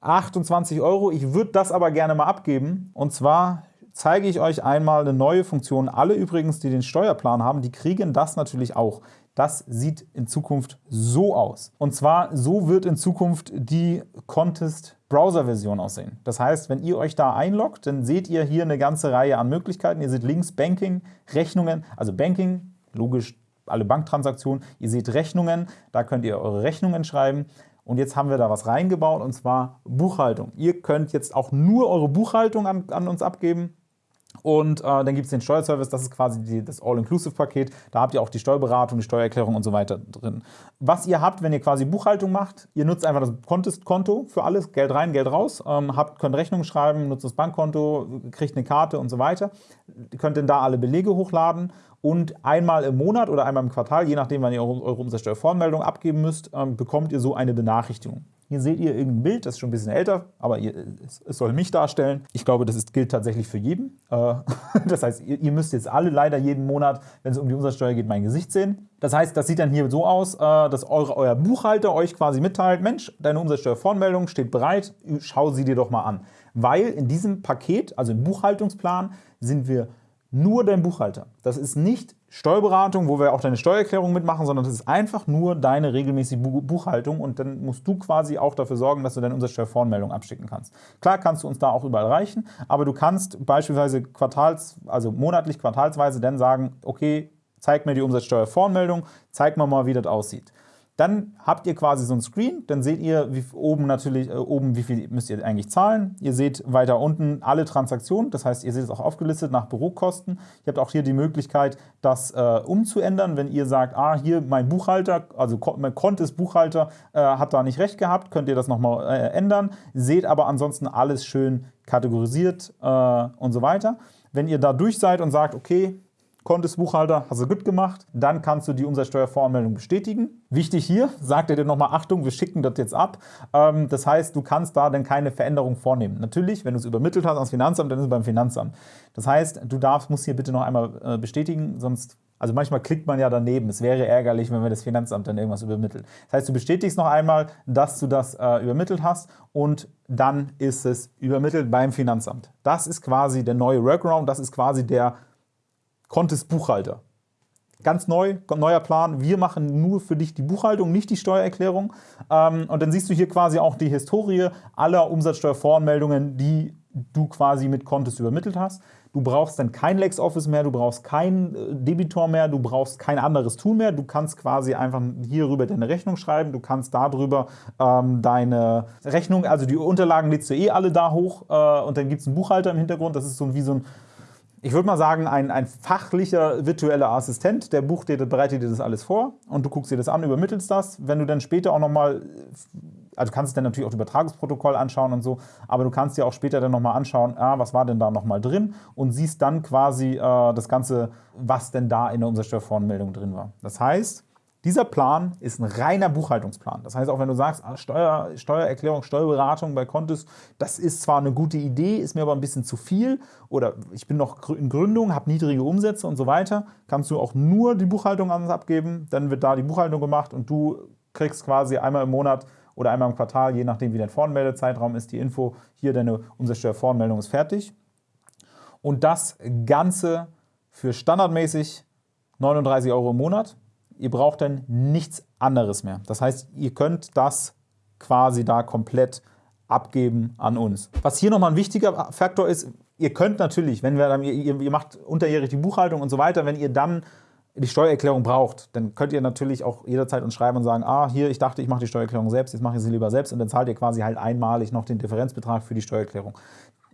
28 Euro. Ich würde das aber gerne mal abgeben und zwar zeige ich euch einmal eine neue Funktion. Alle übrigens, die den Steuerplan haben, die kriegen das natürlich auch. Das sieht in Zukunft so aus. Und zwar, so wird in Zukunft die Contest Browser-Version aussehen. Das heißt, wenn ihr euch da einloggt, dann seht ihr hier eine ganze Reihe an Möglichkeiten. Ihr seht links Banking, Rechnungen, also Banking, logisch alle Banktransaktionen. Ihr seht Rechnungen, da könnt ihr eure Rechnungen schreiben. Und jetzt haben wir da was reingebaut, und zwar Buchhaltung. Ihr könnt jetzt auch nur eure Buchhaltung an, an uns abgeben Und äh, dann gibt es den Steuerservice, das ist quasi die, das All-Inclusive-Paket. Da habt ihr auch die Steuerberatung, die Steuererklärung und so weiter drin. Was ihr habt, wenn ihr quasi Buchhaltung macht, ihr nutzt einfach das Contest-Konto für alles, Geld rein, Geld raus, ähm, habt, könnt Rechnungen schreiben, nutzt das Bankkonto, kriegt eine Karte und so weiter. Ihr könnt dann da alle Belege hochladen und einmal im Monat oder einmal im Quartal, je nachdem, wann ihr eure Umsatzsteuervoranmeldung abgeben müsst, ähm, bekommt ihr so eine Benachrichtigung. Hier seht ihr irgendein Bild, das ist schon ein bisschen älter, aber ihr, es, es, soll mich darstellen. Ich glaube, das ist, gilt tatsächlich für jeden. Äh, das heißt, ihr, ihr, müsst jetzt alle leider jeden Monat, wenn es um die Umsatzsteuer geht, mein Gesicht sehen. Das heißt, das sieht dann hier so aus, äh, dass eure, euer Buchhalter euch quasi mitteilt, Mensch, deine Umsatzsteuervoranmeldung steht bereit, schau sie dir doch mal an. Weil in diesem Paket, also im Buchhaltungsplan, sind wir nur dein Buchhalter. Das ist nicht Steuerberatung, wo wir auch deine Steuererklärung mitmachen, sondern das ist einfach nur deine regelmäßige Buchhaltung und dann musst du quasi auch dafür sorgen, dass du deine Umsatzsteuervoranmeldung abschicken kannst. Klar kannst du uns da auch überall reichen, aber du kannst beispielsweise quartals, also monatlich, quartalsweise dann sagen, okay, zeig mir die Umsatzsteuervoranmeldung, zeig mir mal, wie das aussieht. Dann habt ihr quasi so ein Screen, dann seht ihr wie, oben natürlich, äh, oben wie viel müsst ihr eigentlich zahlen. Ihr seht weiter unten alle Transaktionen, das heißt, ihr seht es auch aufgelistet nach Bürokosten. Ihr habt auch hier die Möglichkeit, das äh, umzuändern, wenn ihr sagt, ah, hier mein Buchhalter, also mein Kontes Buchhalter äh, hat da nicht recht gehabt, könnt ihr das nochmal äh, ändern. Seht aber ansonsten alles schön kategorisiert äh, und so weiter. Wenn ihr da durch seid und sagt, okay, konntest Buchhalter, hast du gut gemacht, dann kannst du die Umsatzsteuervoranmeldung bestätigen. Wichtig hier, sagt er dir nochmal, Achtung, wir schicken das jetzt ab. Ähm, das heißt, du kannst da dann keine Veränderung vornehmen. Natürlich, wenn du es übermittelt hast ans Finanzamt, dann ist es beim Finanzamt. Das heißt, du darfst, musst hier bitte noch einmal äh, bestätigen, sonst also manchmal klickt man ja daneben. Es wäre ärgerlich, wenn wir das Finanzamt dann irgendwas übermittelt. Das heißt, du bestätigst noch einmal, dass du das äh, übermittelt hast und dann ist es übermittelt beim Finanzamt. Das ist quasi der neue Workaround, das ist quasi der Contest Buchhalter. Ganz neu, neuer Plan. Wir machen nur für dich die Buchhaltung, nicht die Steuererklärung. Ähm, und dann siehst du hier quasi auch die Historie aller Umsatzsteuervoranmeldungen, die du quasi mit Contest übermittelt hast. Du brauchst dann kein LexOffice mehr, du brauchst kein äh, Debitor mehr, du brauchst kein anderes Tool mehr. Du kannst quasi einfach hierüber deine Rechnung schreiben, du kannst darüber ähm, deine Rechnung, also die Unterlagen lädst du eh alle da hoch äh, und dann gibt es einen Buchhalter im Hintergrund. Das ist so wie so ein ich würde mal sagen, ein, ein fachlicher virtueller Assistent, der bucht dir, bereitet dir das alles vor und du guckst dir das an, übermittelst das. Wenn du dann später auch nochmal, also kannst du dann natürlich auch das Übertragungsprotokoll anschauen und so, aber du kannst dir auch später dann nochmal anschauen, ah, was war denn da nochmal drin und siehst dann quasi äh, das Ganze, was denn da in der Umsatzsteuervoranmeldung drin war. Das heißt, dieser Plan ist ein reiner Buchhaltungsplan. Das heißt, auch wenn du sagst, ah, Steuer, Steuererklärung, Steuerberatung bei Kontis, das ist zwar eine gute Idee, ist mir aber ein bisschen zu viel oder ich bin noch in Gründung, habe niedrige Umsätze und so weiter, kannst du auch nur die Buchhaltung an uns abgeben, dann wird da die Buchhaltung gemacht und du kriegst quasi einmal im Monat oder einmal im Quartal, je nachdem wie dein Voranmeldezeitraum ist, die Info, hier deine Umsatzsteuervoranmeldung ist fertig. Und das Ganze für standardmäßig 39 Euro im Monat. Ihr braucht dann nichts anderes mehr. Das heißt, ihr könnt das quasi da komplett abgeben an uns. Was hier nochmal ein wichtiger Faktor ist, ihr könnt natürlich, wenn wir dann, ihr, ihr macht unterjährig die Buchhaltung und so weiter, wenn ihr dann die Steuererklärung braucht, dann könnt ihr natürlich auch jederzeit uns schreiben und sagen, ah, hier, ich dachte, ich mache die Steuererklärung selbst, jetzt mache ich sie lieber selbst und dann zahlt ihr quasi halt einmalig noch den Differenzbetrag für die Steuererklärung.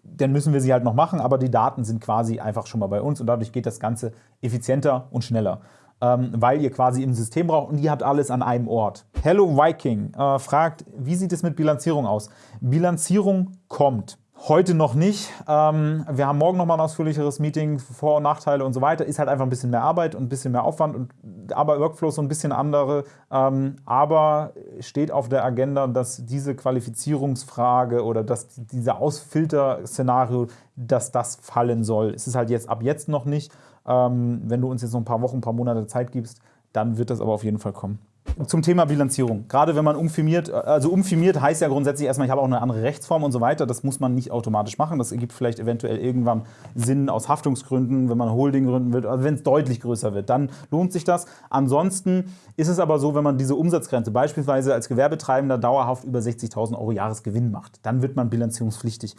Dann müssen wir sie halt noch machen, aber die Daten sind quasi einfach schon mal bei uns und dadurch geht das Ganze effizienter und schneller ähm, weil ihr quasi im System braucht und ihr habt alles an einem Ort. Hello Viking äh, fragt, wie sieht es mit Bilanzierung aus? Bilanzierung kommt. Heute noch nicht. Ähm, wir haben morgen noch mal ein ausführlicheres Meeting, Vor- und Nachteile und so weiter. Ist halt einfach ein bisschen mehr Arbeit und ein bisschen mehr Aufwand und aber Workflow so ein bisschen andere. Ähm, aber steht auf der Agenda, dass diese Qualifizierungsfrage oder dass dieser Ausfilter-Szenario, dass das fallen soll. Es ist halt jetzt ab jetzt noch nicht. Ähm, wenn du uns jetzt noch ein paar Wochen, ein paar Monate Zeit gibst, dann wird das aber auf jeden Fall kommen. Zum Thema Bilanzierung. Gerade wenn man umfirmiert, also umfirmiert heißt ja grundsätzlich erstmal, ich habe auch eine andere Rechtsform und so weiter. Das muss man nicht automatisch machen. Das ergibt vielleicht eventuell irgendwann Sinn aus Haftungsgründen, wenn man Holding gründen will, also wenn es deutlich größer wird, dann lohnt sich das. Ansonsten ist es aber so, wenn man diese Umsatzgrenze beispielsweise als Gewerbetreibender dauerhaft über 60.000 Euro Jahresgewinn macht, dann wird man bilanzierungspflichtig.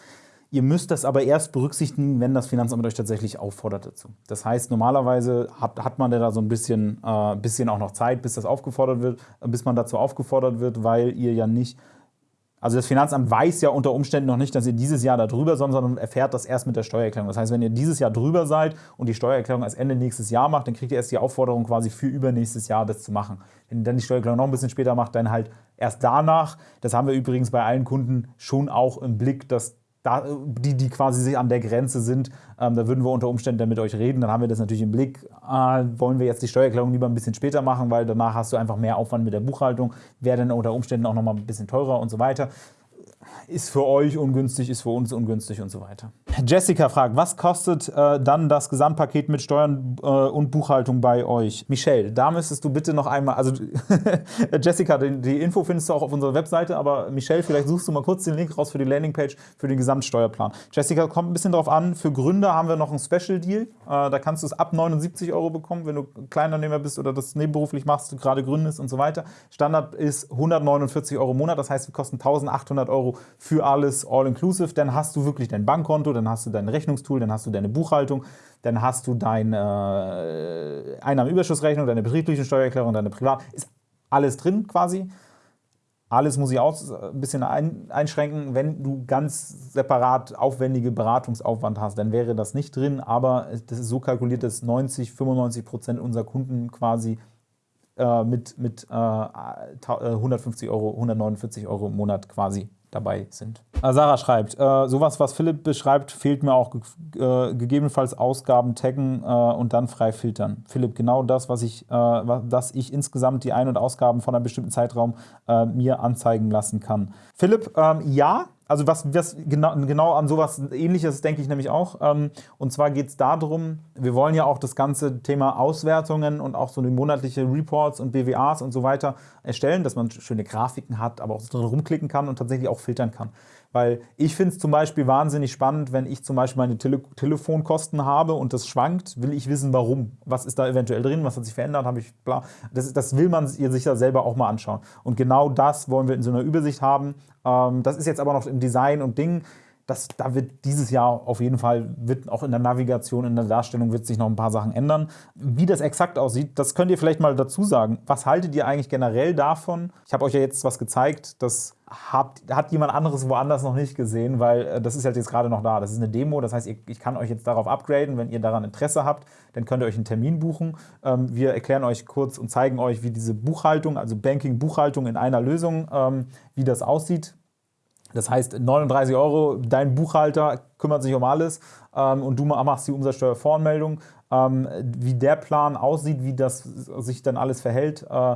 Ihr müsst das aber erst berücksichtigen, wenn das Finanzamt euch tatsächlich auffordert dazu. Das heißt, normalerweise hat, hat man da so ein bisschen, äh, bisschen auch noch Zeit, bis das aufgefordert wird, bis man dazu aufgefordert wird, weil ihr ja nicht Also das Finanzamt weiß ja unter Umständen noch nicht, dass ihr dieses Jahr da drüber seid, sondern erfährt das erst mit der Steuererklärung. Das heißt, wenn ihr dieses Jahr drüber seid und die Steuererklärung erst Ende nächstes Jahr macht, dann kriegt ihr erst die Aufforderung quasi für übernächstes Jahr das zu machen. Wenn ihr dann die Steuererklärung noch ein bisschen später macht, dann halt erst danach. Das haben wir übrigens bei allen Kunden schon auch im Blick, dass da, die, die quasi sich an der Grenze sind, ähm, da würden wir unter Umständen dann mit euch reden. Dann haben wir das natürlich im Blick. Äh, wollen wir jetzt die Steuererklärung lieber ein bisschen später machen, weil danach hast du einfach mehr Aufwand mit der Buchhaltung, wäre dann unter Umständen auch nochmal ein bisschen teurer und so weiter ist für euch ungünstig, ist für uns ungünstig und so weiter. Jessica fragt, was kostet äh, dann das Gesamtpaket mit Steuern äh, und Buchhaltung bei euch? Michelle, da müsstest du bitte noch einmal, also Jessica, die, die, Info findest du auch auf unserer Webseite, aber Michelle, vielleicht suchst du mal kurz den Link raus für die Landingpage für den Gesamtsteuerplan. Jessica, kommt ein bisschen darauf an, für Gründer haben wir noch einen Special Deal, äh, da kannst du es ab 79 Euro bekommen, wenn du Kleinunternehmer bist oder das nebenberuflich machst, gerade gründest und so weiter. Standard ist 149 Euro im Monat, das heißt, wir kosten 1800 Euro für alles all-inclusive. Dann hast du wirklich dein Bankkonto, dann hast du dein Rechnungstool, dann hast du deine Buchhaltung, dann hast du deine äh, Einnahmenüberschussrechnung, deine betriebliche Steuererklärung, deine Privat. Ist alles drin quasi. Alles muss ich auch ein bisschen einschränken. Wenn du ganz separat aufwendige Beratungsaufwand hast, dann wäre das nicht drin. Aber das ist so kalkuliert, dass 90, 95 Prozent unserer Kunden quasi äh, mit, mit äh, 150 Euro, 149 Euro im Monat quasi dabei sind. Äh, Sarah schreibt, äh, sowas, was Philipp beschreibt, fehlt mir auch äh, gegebenenfalls Ausgaben taggen äh, und dann frei filtern. Philipp, genau das, was ich, äh, dass ich insgesamt die Ein- und Ausgaben von einem bestimmten Zeitraum äh, mir anzeigen lassen kann. Philipp, ähm, ja, also was, was genau, genau, an sowas ähnliches denke ich nämlich auch. Ähm, und zwar geht es darum, wir wollen ja auch das ganze Thema Auswertungen und auch so eine monatliche Reports und BWAs und so weiter erstellen, dass man schöne Grafiken hat, aber auch so drin rumklicken kann und tatsächlich auch filtern kann. Weil ich finde es zum Beispiel wahnsinnig spannend, wenn ich zum Beispiel meine Tele Telefonkosten habe und das schwankt, will ich wissen, warum. Was ist da eventuell drin, was hat sich verändert, ich bla. Das, das will man sich ja selber auch mal anschauen. Und genau das wollen wir in so einer Übersicht haben. Ähm, das ist jetzt aber noch im Design und Ding das, da wird dieses Jahr auf jeden Fall, wird auch in der Navigation, in der Darstellung wird sich noch ein paar Sachen ändern. Wie das exakt aussieht, das könnt ihr vielleicht mal dazu sagen. Was haltet ihr eigentlich generell davon? Ich habe euch ja jetzt was gezeigt, das habt, hat jemand anderes woanders noch nicht gesehen, weil äh, das ist halt jetzt gerade noch da. Das ist eine Demo, das heißt, ich kann euch jetzt darauf upgraden. Wenn ihr daran Interesse habt, dann könnt ihr euch einen Termin buchen. Ähm, wir erklären euch kurz und zeigen euch, wie diese Buchhaltung, also Banking-Buchhaltung in einer Lösung, ähm, wie das aussieht das heißt, 39 Euro, dein Buchhalter kümmert sich um alles ähm, und du machst die Umsatzsteuervoranmeldung. Ähm, wie der Plan aussieht, wie das sich dann alles verhält, äh,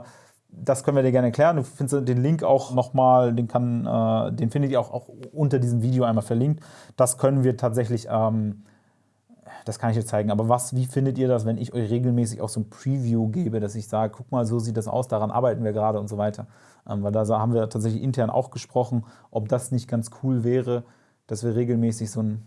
das können wir dir gerne erklären. Du findest den Link auch nochmal, den, äh, den findet ihr auch, auch, unter diesem Video einmal verlinkt. Das können wir tatsächlich, ähm, das kann ich jetzt zeigen, aber was, wie findet ihr das, wenn ich euch regelmäßig auch so ein Preview gebe, dass ich sage, guck mal, so sieht das aus, daran arbeiten wir gerade und so weiter. Ähm, weil da haben wir tatsächlich intern auch gesprochen, ob das nicht ganz cool wäre, dass wir regelmäßig so ein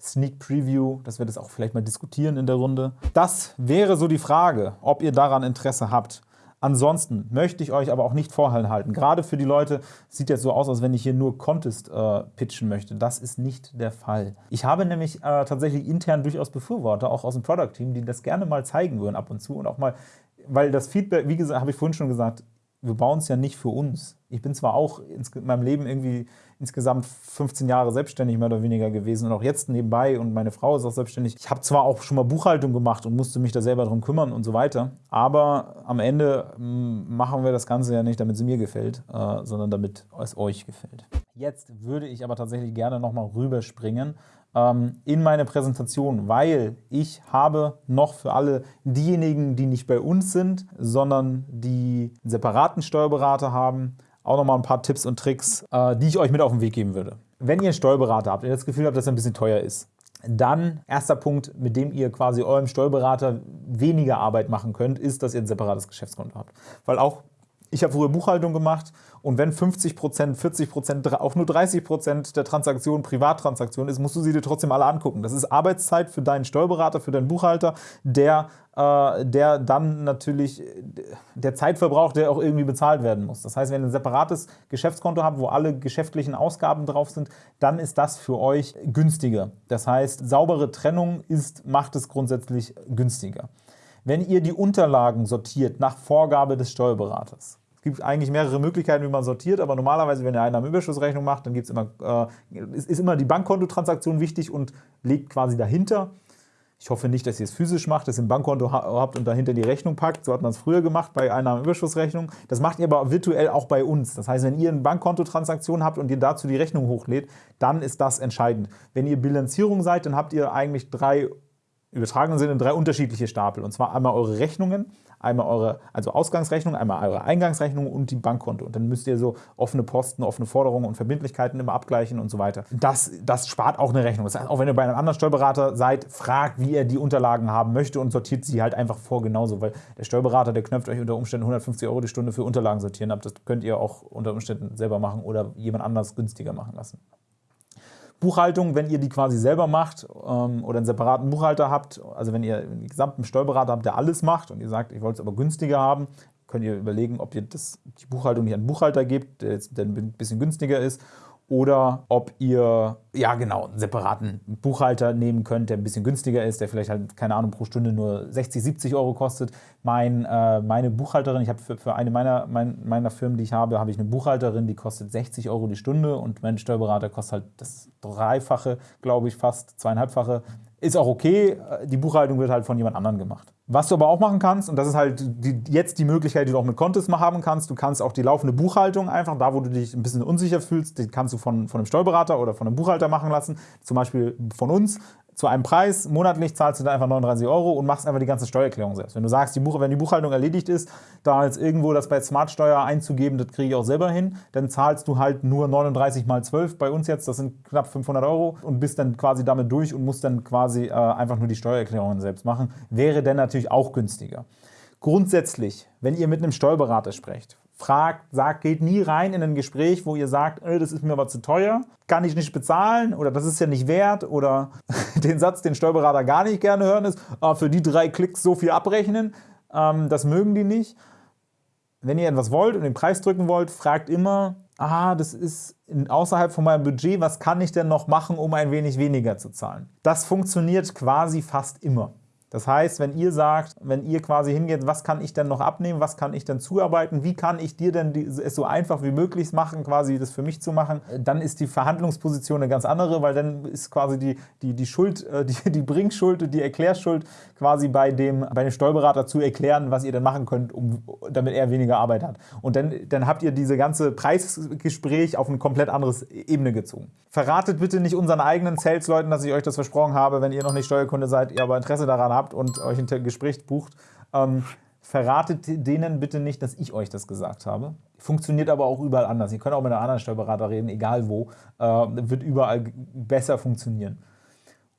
Sneak Preview, dass wir das auch vielleicht mal diskutieren in der Runde. Das wäre so die Frage, ob ihr daran Interesse habt. Ansonsten möchte ich euch aber auch nicht vorhalten. Gerade für die Leute sieht jetzt so aus, als wenn ich hier nur Contest äh, pitchen möchte. Das ist nicht der Fall. Ich habe nämlich äh, tatsächlich intern durchaus Befürworter, auch aus dem Product-Team, die das gerne mal zeigen würden ab und zu und auch mal, weil das Feedback, wie gesagt, habe ich vorhin schon gesagt, wir bauen es ja nicht für uns. Ich bin zwar auch in meinem Leben irgendwie insgesamt 15 Jahre selbstständig mehr oder weniger gewesen und auch jetzt nebenbei und meine Frau ist auch selbstständig. Ich habe zwar auch schon mal Buchhaltung gemacht und musste mich da selber drum kümmern und so weiter, aber am Ende mm, machen wir das Ganze ja nicht, damit es mir gefällt, äh, sondern damit es euch gefällt. Jetzt würde ich aber tatsächlich gerne nochmal rüberspringen ähm, in meine Präsentation, weil ich habe noch für alle diejenigen, die nicht bei uns sind, sondern die einen separaten Steuerberater haben, auch noch mal ein paar Tipps und Tricks, äh, die ich euch mit auf den Weg geben würde. Wenn ihr einen Steuerberater habt und das Gefühl habt, dass er ein bisschen teuer ist, dann, erster Punkt, mit dem ihr quasi eurem Steuerberater weniger Arbeit machen könnt, ist, dass ihr ein separates Geschäftskonto habt. Weil auch ich habe früher Buchhaltung gemacht und wenn 50 Prozent, 40 Prozent, auch nur 30 Prozent der Transaktionen Privattransaktionen ist, musst du sie dir trotzdem alle angucken. Das ist Arbeitszeit für deinen Steuerberater, für deinen Buchhalter, der, äh, der dann natürlich der Zeitverbrauch, der auch irgendwie bezahlt werden muss. Das heißt, wenn ihr ein separates Geschäftskonto habt, wo alle geschäftlichen Ausgaben drauf sind, dann ist das für euch günstiger. Das heißt, saubere Trennung ist, macht es grundsätzlich günstiger. Wenn ihr die Unterlagen sortiert nach Vorgabe des Steuerberaters, Es gibt eigentlich mehrere Möglichkeiten, wie man sortiert, aber normalerweise, wenn ihr eine Einnahmenüberschussrechnung macht, dann gibt's immer, äh, ist, immer die Bankkontotransaktion wichtig und legt quasi dahinter. Ich hoffe nicht, dass ihr es physisch macht, dass ihr ein Bankkonto habt und dahinter die Rechnung packt. So hat man es früher gemacht bei Einnahmenüberschussrechnung. Das macht ihr aber virtuell auch bei uns. Das heißt, wenn ihr eine Bankkontotransaktion habt und ihr dazu die Rechnung hochlädt, dann ist das entscheidend. Wenn ihr Bilanzierung seid, dann habt ihr eigentlich drei übertragenen Sinne drei unterschiedliche Stapel. Und zwar einmal eure Rechnungen, einmal eure also Ausgangsrechnung, einmal eure Eingangsrechnung und die Bankkonto. Und dann müsst ihr so offene Posten, offene Forderungen und Verbindlichkeiten immer abgleichen und so weiter. Das, das spart auch eine Rechnung. Das heißt, auch wenn ihr bei einem anderen Steuerberater seid, fragt, wie er die Unterlagen haben möchte und sortiert sie halt einfach vor genauso, weil der Steuerberater, der knöpft euch unter Umständen 150 Euro die Stunde für Unterlagen sortieren ab. Das könnt ihr auch unter Umständen selber machen oder jemand anders günstiger machen lassen. Buchhaltung, wenn ihr die quasi selber macht ähm, oder einen separaten Buchhalter habt, also wenn ihr einen gesamten Steuerberater habt, der alles macht und ihr sagt, ich wollte es aber günstiger haben, könnt ihr überlegen, ob ihr das, die Buchhaltung nicht an einen Buchhalter gebt, der, jetzt, der ein bisschen günstiger ist oder ob ihr, ja genau, einen separaten Buchhalter nehmen könnt, der ein bisschen günstiger ist, der vielleicht halt, keine Ahnung, pro Stunde nur 60, 70 Euro kostet. Mein, äh, meine Buchhalterin, ich habe für, für, eine meiner, mein, meiner Firmen, die ich habe, habe ich eine Buchhalterin, die kostet 60 Euro die Stunde und mein Steuerberater kostet halt das Dreifache, glaube ich, fast zweieinhalbfache. Ist auch okay, die Buchhaltung wird halt von jemand anderem gemacht. Was du aber auch machen kannst, und das ist halt die, jetzt die Möglichkeit, die du auch mit Contest mal haben kannst, du kannst auch die laufende Buchhaltung einfach, da wo du dich ein bisschen unsicher fühlst, die kannst du von, von einem Steuerberater oder von einem Buchhalter machen lassen, zum Beispiel von uns zu einem Preis. Monatlich zahlst du dann einfach 39 Euro und machst einfach die ganze Steuererklärung selbst. Wenn du sagst, die Buch wenn die Buchhaltung erledigt ist, da jetzt irgendwo das bei Smartsteuer einzugeben, das kriege ich auch selber hin, dann zahlst du halt nur 39 mal 12 bei uns jetzt, das sind knapp 500 Euro und bist dann quasi damit durch und musst dann quasi äh, einfach nur die Steuererklärungen selbst machen. Wäre dann natürlich auch günstiger. Grundsätzlich, wenn ihr mit einem Steuerberater sprecht, fragt, sagt, geht nie rein in ein Gespräch, wo ihr sagt, äh, das ist mir aber zu teuer, kann ich nicht bezahlen oder das ist ja nicht wert oder den Satz, den Steuerberater gar nicht gerne hören, ist, ah, für die drei Klicks so viel abrechnen, ähm, das mögen die nicht. Wenn ihr etwas wollt und den Preis drücken wollt, fragt immer, ah, das ist außerhalb von meinem Budget, was kann ich denn noch machen, um ein wenig weniger zu zahlen? Das funktioniert quasi fast immer. Das heißt, wenn ihr sagt, wenn ihr quasi hingeht, was kann ich denn noch abnehmen, was kann ich denn zuarbeiten, wie kann ich dir denn es so einfach wie möglich machen, quasi das für mich zu machen, dann ist die Verhandlungsposition eine ganz andere, weil dann ist quasi die, die, die Schuld, äh, die, die Bringschuld, die Erklärschuld quasi bei dem, bei dem Steuerberater zu erklären, was ihr denn machen könnt, um, damit er weniger Arbeit hat. Und dann, dann habt ihr diese ganze Preisgespräch auf eine komplett andere Ebene gezogen. Verratet bitte nicht unseren eigenen Sales-Leuten, dass ich euch das versprochen habe, wenn ihr noch nicht Steuerkunde seid, ihr aber Interesse daran habt, habt und euch ein Gespräch bucht, ähm, verratet denen bitte nicht, dass ich euch das gesagt habe. Funktioniert aber auch überall anders. Ihr könnt auch mit einem anderen Steuerberater reden, egal wo. Äh, wird überall besser funktionieren.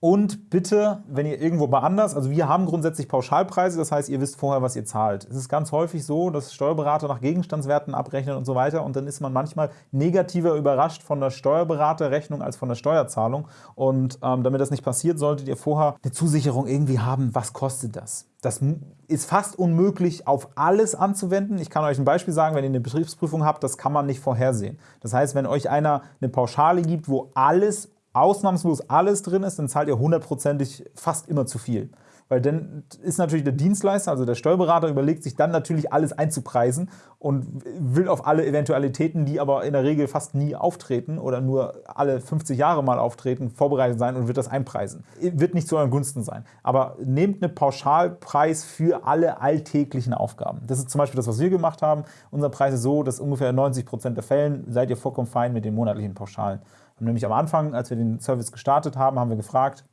Und bitte, wenn ihr irgendwo bei anders, also wir haben grundsätzlich Pauschalpreise, das heißt, ihr wisst vorher, was ihr zahlt. Es ist ganz häufig so, dass Steuerberater nach Gegenstandswerten abrechnen und so weiter und dann ist man manchmal negativer überrascht von der Steuerberaterrechnung als von der Steuerzahlung. Und ähm, damit das nicht passiert, solltet ihr vorher eine Zusicherung irgendwie haben, was kostet das. Das ist fast unmöglich, auf alles anzuwenden. Ich kann euch ein Beispiel sagen, wenn ihr eine Betriebsprüfung habt, das kann man nicht vorhersehen. Das heißt, wenn euch einer eine Pauschale gibt, wo alles ausnahmslos alles drin ist, dann zahlt ihr hundertprozentig fast immer zu viel. Weil dann ist natürlich der Dienstleister, also der Steuerberater, überlegt sich dann natürlich alles einzupreisen und will auf alle Eventualitäten, die aber in der Regel fast nie auftreten oder nur alle 50 Jahre mal auftreten, vorbereitet sein und wird das einpreisen. Wird nicht zu euren Gunsten sein. Aber nehmt einen Pauschalpreis für alle alltäglichen Aufgaben. Das ist zum Beispiel das, was wir gemacht haben. Unser Preis ist so, dass ungefähr in 90 Prozent der Fällen seid ihr vollkommen fein mit den monatlichen Pauschalen haben nämlich am Anfang, als wir den Service gestartet haben, haben wir gefragt,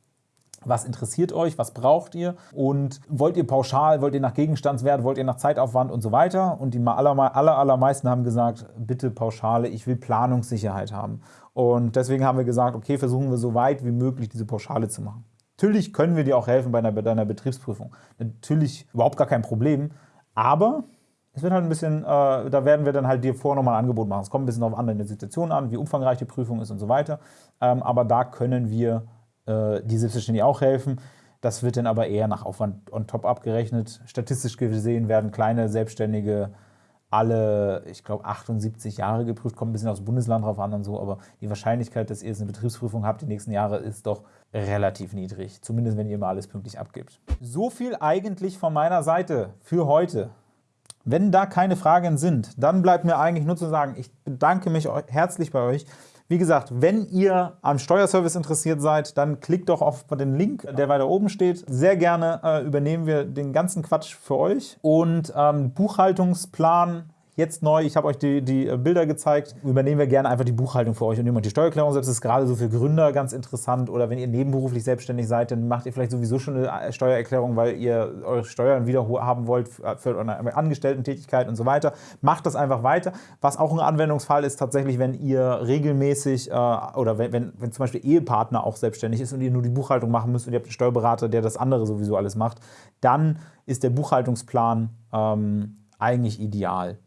was interessiert euch, was braucht ihr und wollt ihr pauschal, wollt ihr nach Gegenstandswert, wollt ihr nach Zeitaufwand und so weiter und die aller, aller, allermeisten haben gesagt, bitte Pauschale, ich will Planungssicherheit haben und deswegen haben wir gesagt, okay, versuchen wir so weit wie möglich diese Pauschale zu machen. Natürlich können wir dir auch helfen bei deiner Betriebsprüfung, natürlich überhaupt gar kein Problem, aber es wird halt ein bisschen, äh, da werden wir dann halt dir vorher nochmal ein Angebot machen. Es kommt ein bisschen auf andere Situationen an, wie umfangreich die Prüfung ist und so weiter. Ähm, aber da können wir die selbstverständlich auch helfen. Das wird dann aber eher nach Aufwand on top abgerechnet. Statistisch gesehen werden kleine Selbstständige alle, ich glaube, 78 Jahre geprüft, kommt ein bisschen aufs Bundesland drauf an und so, aber die Wahrscheinlichkeit, dass ihr jetzt eine Betriebsprüfung habt die nächsten Jahre, ist doch relativ niedrig. Zumindest, wenn ihr immer alles pünktlich abgibt. So viel eigentlich von meiner Seite für heute. Wenn da keine Fragen sind, dann bleibt mir eigentlich nur zu sagen, ich bedanke mich herzlich bei euch. Wie gesagt, wenn ihr am Steuerservice interessiert seid, dann klickt doch auf den Link, der weiter oben steht. Sehr gerne äh, übernehmen wir den ganzen Quatsch für euch. Und ähm, Buchhaltungsplan Jetzt neu, ich habe euch die, die äh, Bilder gezeigt, übernehmen wir gerne einfach die Buchhaltung für euch und nehmen die Steuererklärung selbst. Das ist gerade so für Gründer ganz interessant oder wenn ihr nebenberuflich selbstständig seid, dann macht ihr vielleicht sowieso schon eine äh, Steuererklärung, weil ihr eure Steuern wieder haben wollt für eure Angestellten-Tätigkeit und so weiter. Macht das einfach weiter. Was auch ein Anwendungsfall ist tatsächlich, wenn ihr regelmäßig äh, oder wenn, wenn, wenn zum Beispiel Ehepartner auch selbstständig ist und ihr nur die Buchhaltung machen müsst und ihr habt einen Steuerberater, der das andere sowieso alles macht, dann ist der Buchhaltungsplan ähm, eigentlich ideal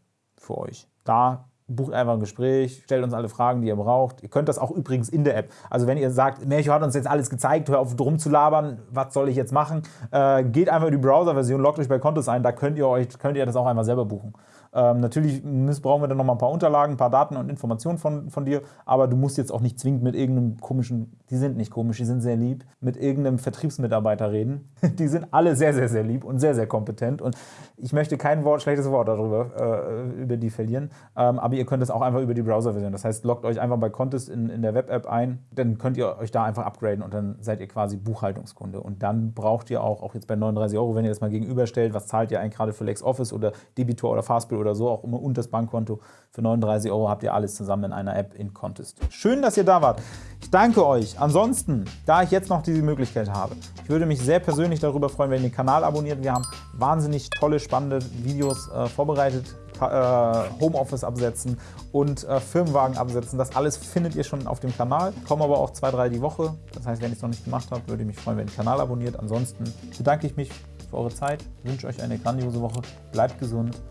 für euch. Da bucht einfach ein Gespräch, stellt uns alle Fragen, die ihr braucht. Ihr könnt das auch übrigens in der App. Also wenn ihr sagt, Melchior hat uns jetzt alles gezeigt, hör auf drum zu labern, was soll ich jetzt machen? Äh, geht einfach in die Browser-Version, loggt euch bei Kontos ein, da könnt ihr, euch, könnt ihr das auch einfach selber buchen. Ähm, natürlich brauchen wir dann noch mal ein paar Unterlagen, ein paar Daten und Informationen von, von dir, aber du musst jetzt auch nicht zwingend mit irgendeinem komischen, die sind nicht komisch, die sind sehr lieb, mit irgendeinem Vertriebsmitarbeiter reden. Die sind alle sehr, sehr, sehr lieb und sehr, sehr kompetent und ich möchte kein Wort, schlechtes Wort darüber, äh, über die verlieren, ähm, aber ihr könnt es auch einfach über die Browser-Version. Das heißt, loggt euch einfach bei Contest in, in der Web-App ein, dann könnt ihr euch da einfach upgraden und dann seid ihr quasi Buchhaltungskunde. Und dann braucht ihr auch, auch jetzt bei 39 Euro, wenn ihr das mal gegenüberstellt, was zahlt ihr eigentlich gerade für LexOffice oder Debitor oder Fastbill oder so, auch immer und das Bankkonto. Für 39 Euro habt ihr alles zusammen in einer App in Contest. Schön, dass ihr da wart. Ich danke euch. Ansonsten, da ich jetzt noch diese Möglichkeit habe, ich würde mich sehr persönlich darüber freuen, wenn ihr den Kanal abonniert. Wir haben wahnsinnig tolle, spannende Videos äh, vorbereitet. Äh, Homeoffice absetzen und äh, Firmenwagen absetzen. Das alles findet ihr schon auf dem Kanal. Kommen aber auch zwei, drei die Woche. Das heißt, wenn ihr es noch nicht gemacht habt, würde ich mich freuen, wenn ihr den Kanal abonniert. Ansonsten bedanke ich mich für eure Zeit, wünsche euch eine grandiose Woche, bleibt gesund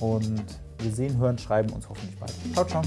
und wir sehen, hören, schreiben uns hoffentlich bald. Ciao, ciao.